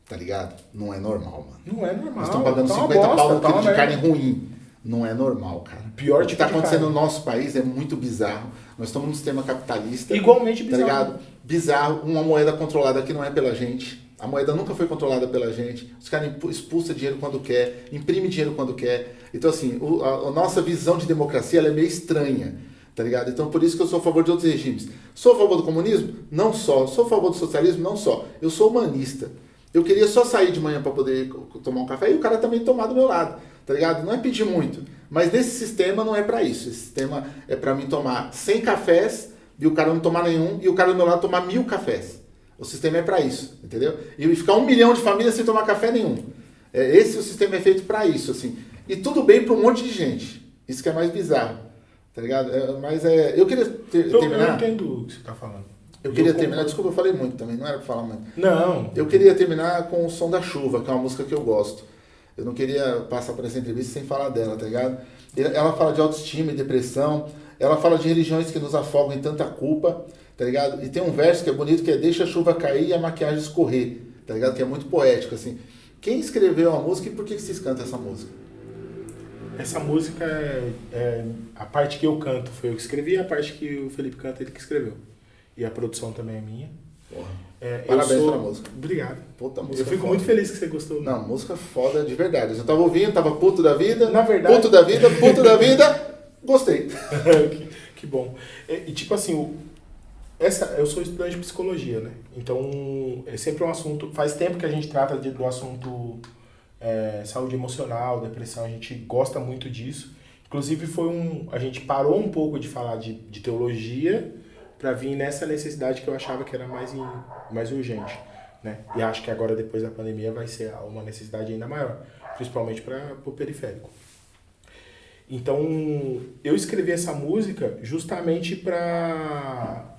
Tá ligado? Não é normal, mano. Não é normal. Nós estamos pagando tá 50 bosta, pau num tá quilo de carne ruim. Não é normal, cara. Pior o que tá acontecendo no nosso país é muito bizarro. Nós estamos num sistema capitalista. Igualmente bizarro. Tá ligado? Bizarro. Uma moeda controlada que não é pela gente. A moeda nunca foi controlada pela gente. Os caras expulsam dinheiro quando quer, imprime dinheiro quando quer. Então, assim, o, a, a, nossa visão de democracia é meio estranha, tá ligado? Então, por isso que eu sou a favor de outros regimes. Sou a favor do comunismo? Não só. Sou a favor do socialismo? Não só. Eu sou humanista. Eu queria só sair de manhã para poder tomar um café e o cara também tomar do meu lado, tá ligado? Não é pedir muito. Mas nesse sistema não é para isso. Esse sistema é para mim tomar 100 cafés e o cara não tomar nenhum e o cara do meu lado tomar mil cafés. O sistema é para isso, entendeu? E ficar um milhão de famílias sem tomar café nenhum. É, esse o sistema é feito para isso, assim. E tudo bem para um monte de gente. Isso que é mais bizarro. Tá ligado? É, mas é. Eu queria ter, eu, terminar. Eu entendo o que você está falando. Eu queria eu terminar, desculpa, eu falei muito também, não era para falar muito. Não. Eu queria terminar com o Som da Chuva, que é uma música que eu gosto. Eu não queria passar por essa entrevista sem falar dela, tá ligado? Ela fala de autoestima e depressão, ela fala de religiões que nos afogam em tanta culpa, tá ligado? E tem um verso que é bonito que é Deixa a chuva cair e a maquiagem escorrer, tá ligado? Que é muito poético, assim. Quem escreveu a música e por que vocês cantam essa música? Essa música, é, é, a parte que eu canto foi eu que escrevi, a parte que o Felipe canta ele que escreveu. E a produção também é minha. É, Parabéns sou... pela música. Obrigado. Puta música Eu fico foda. muito feliz que você gostou. Não, música foda de verdade. Eu tava ouvindo, tava puto da vida. Na verdade. Puto da vida, puto da vida. Gostei. que, que, bom. E, e, tipo assim, o, essa, eu sou estudante de psicologia, né? Então, é sempre um assunto. Faz tempo que a gente trata de, do assunto é, saúde emocional, depressão, a gente gosta muito disso. Inclusive foi um, a gente parou um pouco de falar de, de teologia para vir nessa necessidade que eu achava que era mais, in, mais urgente, né? E acho que agora depois da pandemia vai ser uma necessidade ainda maior, principalmente para o periférico. Então eu escrevi essa música justamente para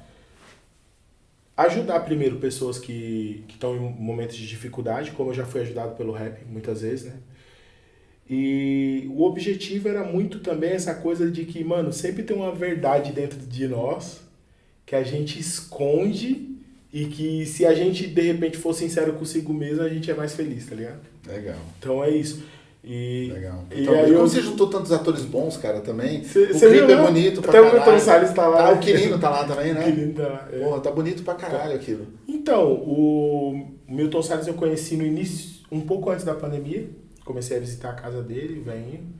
ajudar primeiro pessoas que estão em momentos de dificuldade, como eu já fui ajudado pelo rap muitas vezes, né? E o objetivo era muito também essa coisa de que, mano, sempre tem uma verdade dentro de nós que a gente esconde e que se a gente de repente for sincero consigo mesmo, a gente é mais feliz, tá ligado? Legal. Então é isso. E, Legal. Então, e aí como eu... você juntou tantos atores bons, cara, também. Cê, o cê clipe viu, é bonito pra Até caralho. o Milton Salles tá lá. Tá, o Quirino tá lá também, né? O Quirino tá lá. É. Porra, tá bonito pra caralho aquilo. Então, o Milton Salles eu conheci no início, um pouco antes da pandemia. Comecei a visitar a casa dele, vem.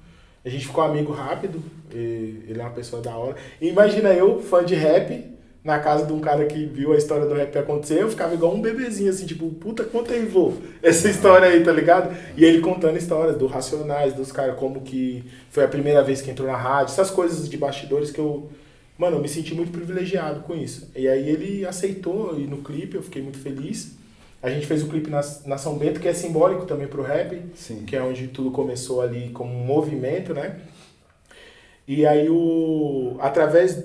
A gente ficou amigo rápido. ele é uma pessoa da hora. E imagina eu, fã de rap, na casa de um cara que viu a história do rap acontecer, eu ficava igual um bebezinho, assim, tipo, puta, conta aí, vô, essa história aí, tá ligado? E ele contando histórias do Racionais, dos caras, como que foi a primeira vez que entrou na rádio, essas coisas de bastidores que eu, mano, eu me senti muito privilegiado com isso. E aí ele aceitou ir no clipe, eu fiquei muito feliz. A gente fez o clipe na, na São Bento, que é simbólico também pro rap, Sim. que é onde tudo começou ali como um movimento, né? E aí o através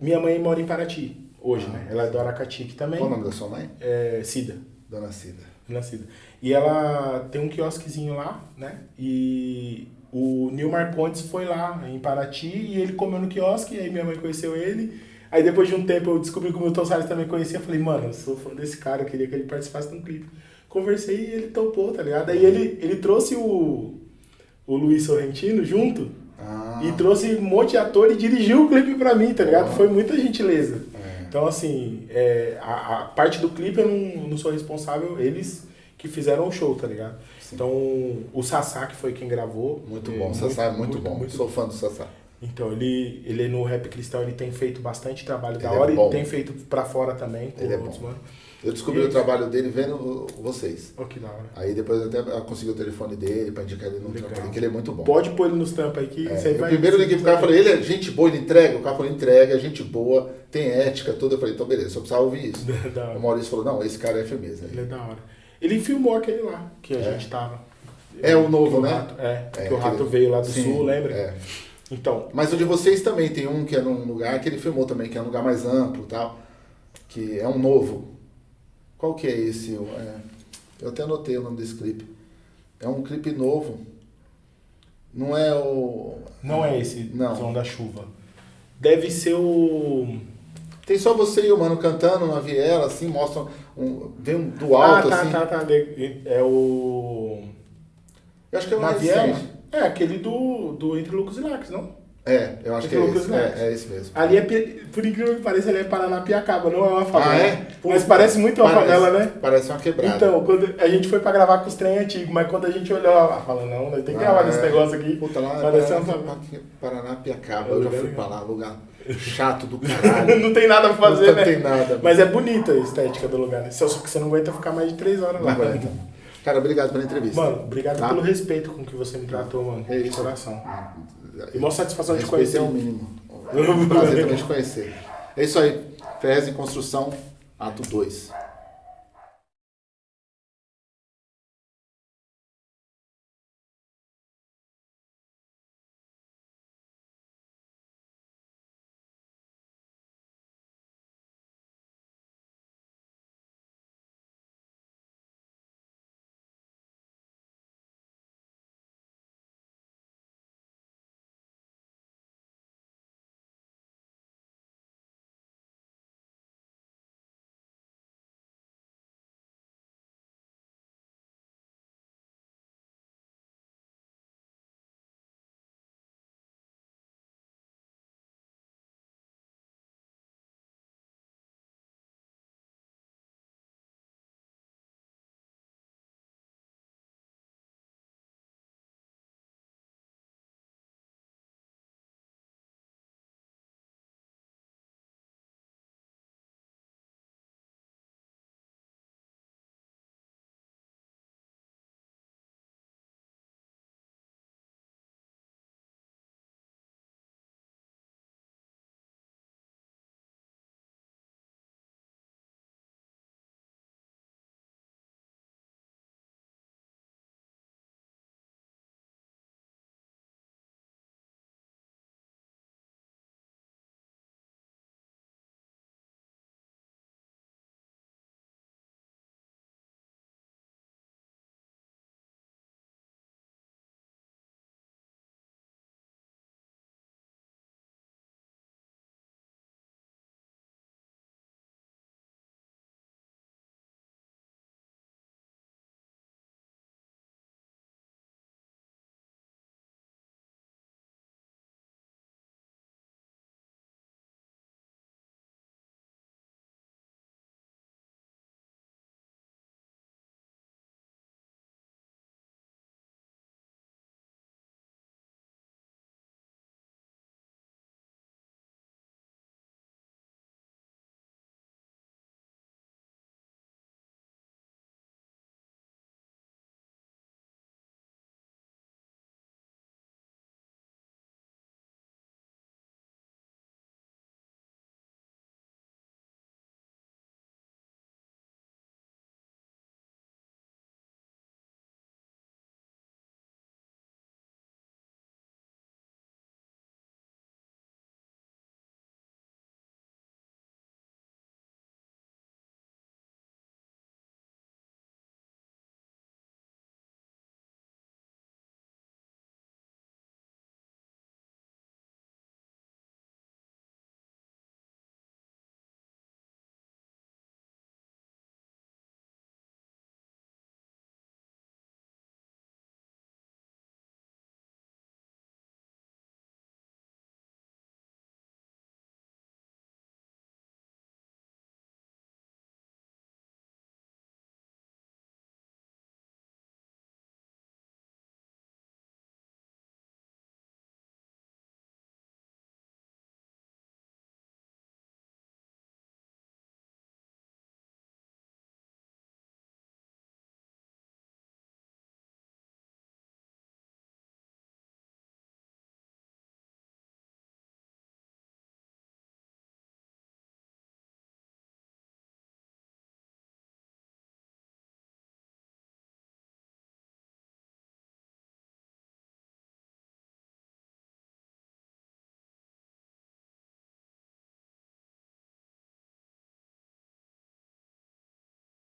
minha mãe mora em Paraty hoje, Ah, né? Ela é do Aracati também. Qual o nome da sua mãe? É Cida, Dona Cida. Dona Cida. E ela tem um quiosquezinho lá, né? E o Nilmar Pontes foi lá em Paraty e ele comeu no quiosque, e aí minha mãe conheceu ele. Aí depois de um tempo eu descobri que o Milton Salles também conhecia. Eu falei, mano, eu sou fã desse cara, eu queria que ele participasse de um clipe. Conversei e ele topou, tá ligado? Aí ele, ele trouxe o, o Luiz Sorrentino junto Ah, e trouxe um monte de ator e dirigiu o clipe pra mim, tá ligado? Foi muita gentileza. é. Então, assim, é, a, a parte do clipe eu não, não sou responsável, eles que fizeram o show, tá ligado? Sim. Então, o Sassá, que foi quem gravou. Muito é, bom, o Sassá é muito, bom. muito Sou fã do Sassá. Então, ele, ele no Rap Cristão, ele tem feito bastante trabalho da Ele é hora bom. e tem feito pra fora também. Ele é outros, bom. mano. Eu descobri o trabalho dele vendo vocês. Ó, que da hora. Aí depois eu até consegui o telefone dele pra indicar ele no Legal. trampo, que ele é muito bom. Pode pôr ele nos tampos aí que É, você vai... primeiro liguei pro cara e falei, ele é gente boa, ele entrega? O cara falou, entrega, é gente boa, tem ética toda. Eu falei, então beleza, só precisava ouvir isso. O. Maurício falou, não, esse cara é firmeza. Ele é da hora. Ele filmou aquele lá, que a É. gente tava. É o novo, o né? Rato- é, É, que o Rato aquele- veio lá do Sim, sul, lembra? É. Então, Mas o de vocês também tem um que é num lugar que ele filmou também, que é um lugar mais amplo e tal. Que é um novo. Qual que é esse? É, eu até anotei o nome desse clipe. É um clipe novo. Não é o. não é esse Não. som da chuva. Deve ser o. Tem só você e o mano cantando na viela, assim, mostram. Um, vem um do Ah, alto, tá, assim. tá, tá. de- É o. Eu acho que é o Na viela? É, aquele do, do Entre Lucas e Lax, não? É, eu acho que é esse. É, é esse mesmo. Ali é, por incrível que pareça, ali é Paranapiacaba, não é uma favela. Ah, é? Mas parece muito uma Parece- favela, né? Parece uma quebrada. Então, quando a gente foi pra gravar com os trem antigos, mas quando a gente olhou lá, falou, não, nós tem que gravar Ah, nesse é. negócio aqui. Puta, lá Parece é uma favela. Paranapiacaba. Eu já fui pra lá, lugar chato do caralho. não tem nada pra fazer, não né? tem nada. Mas é bonita a estética do lugar, né? Só que você não aguenta ficar mais de três horas Não lá. aguenta. Cara, obrigado pela entrevista. Mano, obrigado Tá? pelo respeito com que você me tratou, mano. É De isso. coração. E uma satisfação de conhecer. é o mínimo. É um prazer também te conhecer. É isso aí. Ferrez em Construção, ato 2.